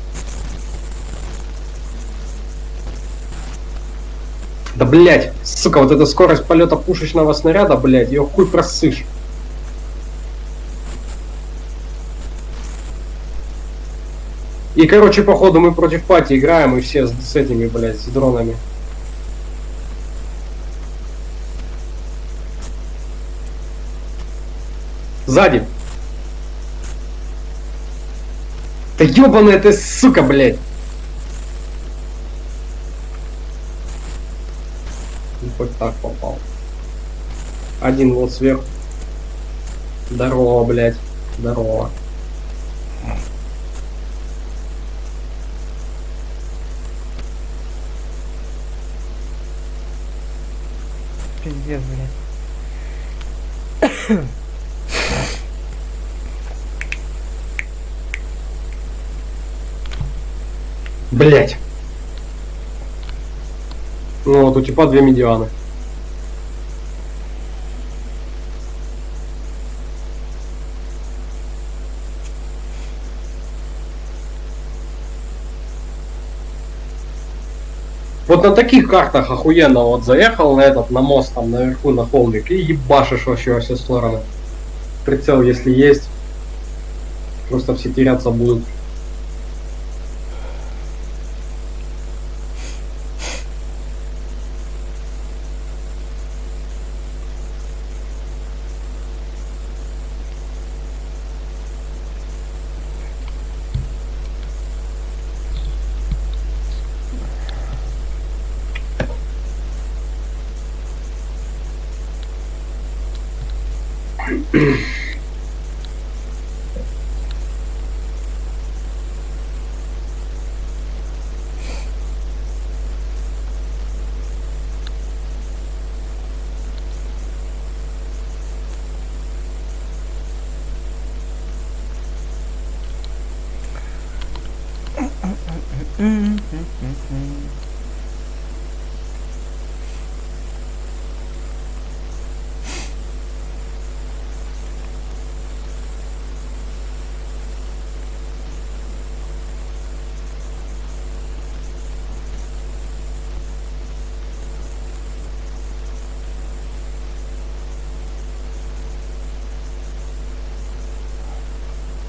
[SPEAKER 1] Да блять, сука, вот эта скорость полета пушечного снаряда, блять, ее хуй просышь. И, короче, походу мы против пати играем, и все с, с этими, блядь, с дронами. Сзади. Да ебаная ты, сука, блядь. Ну, Хоть так попал. Один вот сверху. Здорово, блядь. Здорово.
[SPEAKER 2] Пиздец, блядь.
[SPEAKER 1] Блять. Ну вот у типа две медианы. Вот на таких картах охуенно вот заехал на этот, на мост там наверху на холмик и ебашишь вообще во все стороны. Прицел если есть, просто все теряться будут.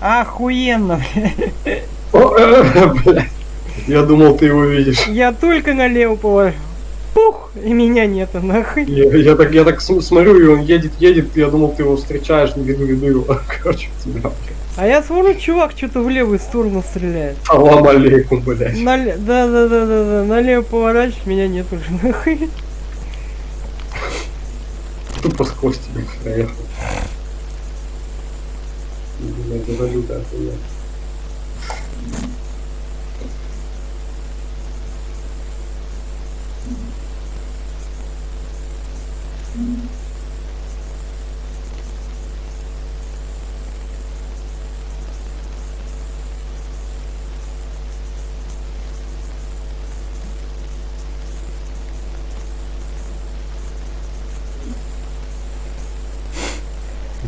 [SPEAKER 2] Охуенно,
[SPEAKER 1] блядь. [laughs] Я думал, ты его видишь.
[SPEAKER 2] Я только налево положил. Пух, и меня нету, нахуй.
[SPEAKER 1] Я, я так, я так см- смотрю, и он едет, едет, я думал, ты его встречаешь, не веду, веду его. [laughs] Короче, тебя.
[SPEAKER 2] А я смотрю, чувак что-то в левую сторону стреляет.
[SPEAKER 1] Салам алейкум, блядь.
[SPEAKER 2] Нале... Да, да, да, да, да. Налево поворачиваешь, меня нет уже, нахуй.
[SPEAKER 1] Тупо сквозь тебя проехал. Блядь, это лютая хуйня.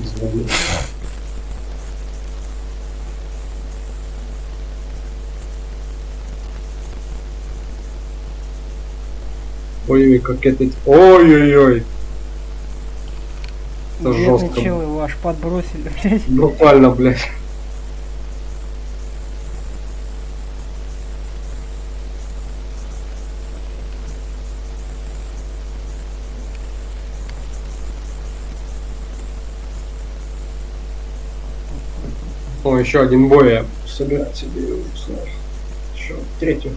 [SPEAKER 1] Звоню. Ой, как это... Ой-ой-ой. Это
[SPEAKER 2] Бедный
[SPEAKER 1] жестко.
[SPEAKER 2] чел, его аж подбросили, блядь.
[SPEAKER 1] Буквально, блядь. О, еще один бой я собирать себе. Еще третью.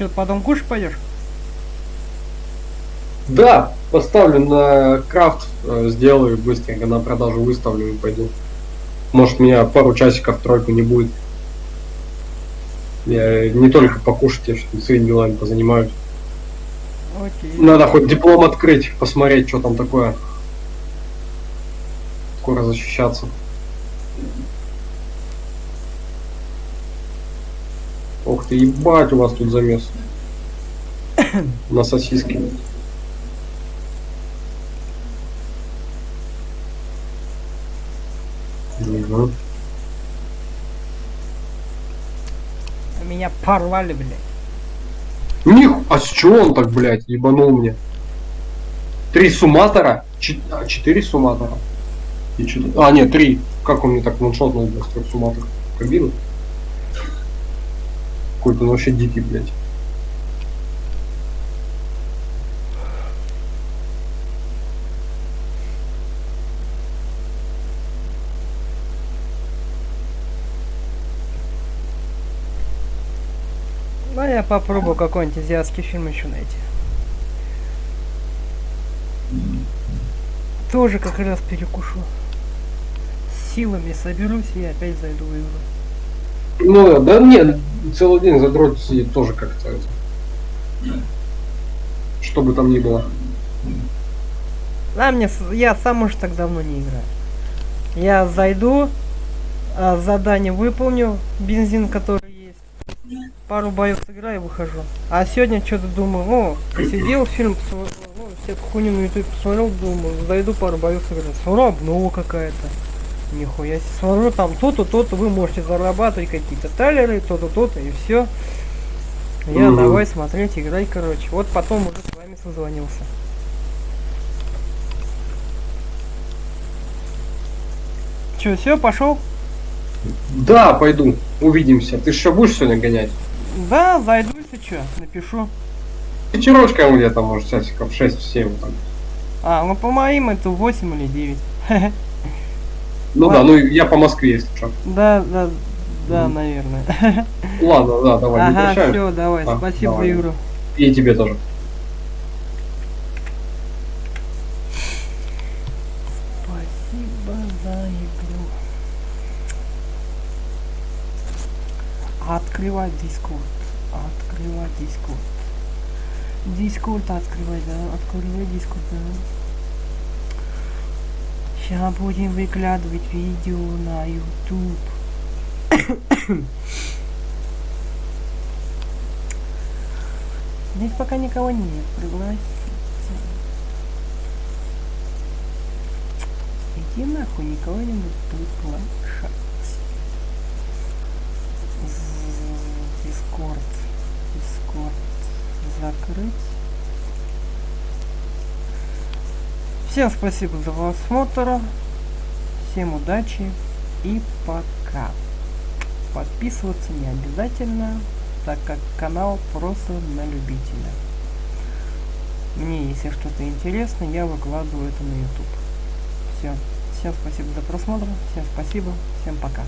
[SPEAKER 2] Что, потом кушать пойдешь?
[SPEAKER 1] Да, поставлю на крафт, э, сделаю быстренько на продажу выставлю и пойду. Может меня пару часиков тройку не будет. Я не только покушать, я своими делами позанимаюсь.
[SPEAKER 2] Окей.
[SPEAKER 1] Надо хоть диплом открыть, посмотреть, что там такое. Скоро защищаться. Ох ты, ебать у вас тут замес. [coughs] На сосиски. Мгм.
[SPEAKER 2] Меня порвали, блядь.
[SPEAKER 1] Них, а с чего он так, блядь, ебанул мне? Три суматора? Чет- а, четыре суматора? И чет- А, нет, три. Как он мне так ваншотнул без трех суматор? Кабину? Какой-то он вообще дикий, блядь.
[SPEAKER 2] Ну, я попробую какой-нибудь азиатский фильм еще найти. Тоже как раз перекушу. Силами соберусь и опять зайду в игру.
[SPEAKER 1] Ну, да нет, целый день задрот сидит тоже как-то. Что бы там ни было.
[SPEAKER 2] А мне, я сам уж так давно не играю. Я зайду, а, задание выполню, бензин, который есть. Пару боев сыграю и выхожу. А сегодня что-то думаю, о, посидел фильм, посмотрел, ну, всякую хуйню на ютубе посмотрел, думаю, зайду пару боев сыграю. Смотрю, обнова какая-то. Нихуя себе. Смотрю, там то-то, то-то, вы можете зарабатывать какие-то талеры, то-то, то-то, и все. Я
[SPEAKER 1] Мгм.
[SPEAKER 2] давай смотреть, играй, короче. Вот потом уже с вами созвонился. Че, все, пошел?
[SPEAKER 1] Да, пойду. Увидимся. Ты еще будешь сегодня гонять?
[SPEAKER 2] Да, зайду, если что, напишу.
[SPEAKER 1] Вечерочком где-то, может, часиков 6-7 там.
[SPEAKER 2] А, ну по моим это 8 или 9. [laughs]
[SPEAKER 1] Ну
[SPEAKER 2] Ладно.
[SPEAKER 1] да, ну я по Москве, если что.
[SPEAKER 2] Да, да, да,
[SPEAKER 1] Мгм.
[SPEAKER 2] наверное. [laughs]
[SPEAKER 1] Ладно, да, давай, не
[SPEAKER 2] Ага,
[SPEAKER 1] прощаемся.
[SPEAKER 2] все, давай,
[SPEAKER 1] А,
[SPEAKER 2] спасибо
[SPEAKER 1] давай.
[SPEAKER 2] за игру.
[SPEAKER 1] И тебе тоже.
[SPEAKER 2] Спасибо за игру. Открывай Discord. Открывай Discord. Discord открывай, да. Открывай Discord, да. Сейчас будем выкладывать видео на YouTube. [coughs] Здесь пока никого нет, пригласите. Иди нахуй, никого не буду приглашать. Дискорд. Дискорд. Закрыть. Всем спасибо за просмотр. Всем удачи и пока. Подписываться не обязательно, так как канал просто на любителя. Мне, если что-то интересно, я выкладываю это на YouTube. Все. Всем спасибо за просмотр. Всем спасибо. Всем пока.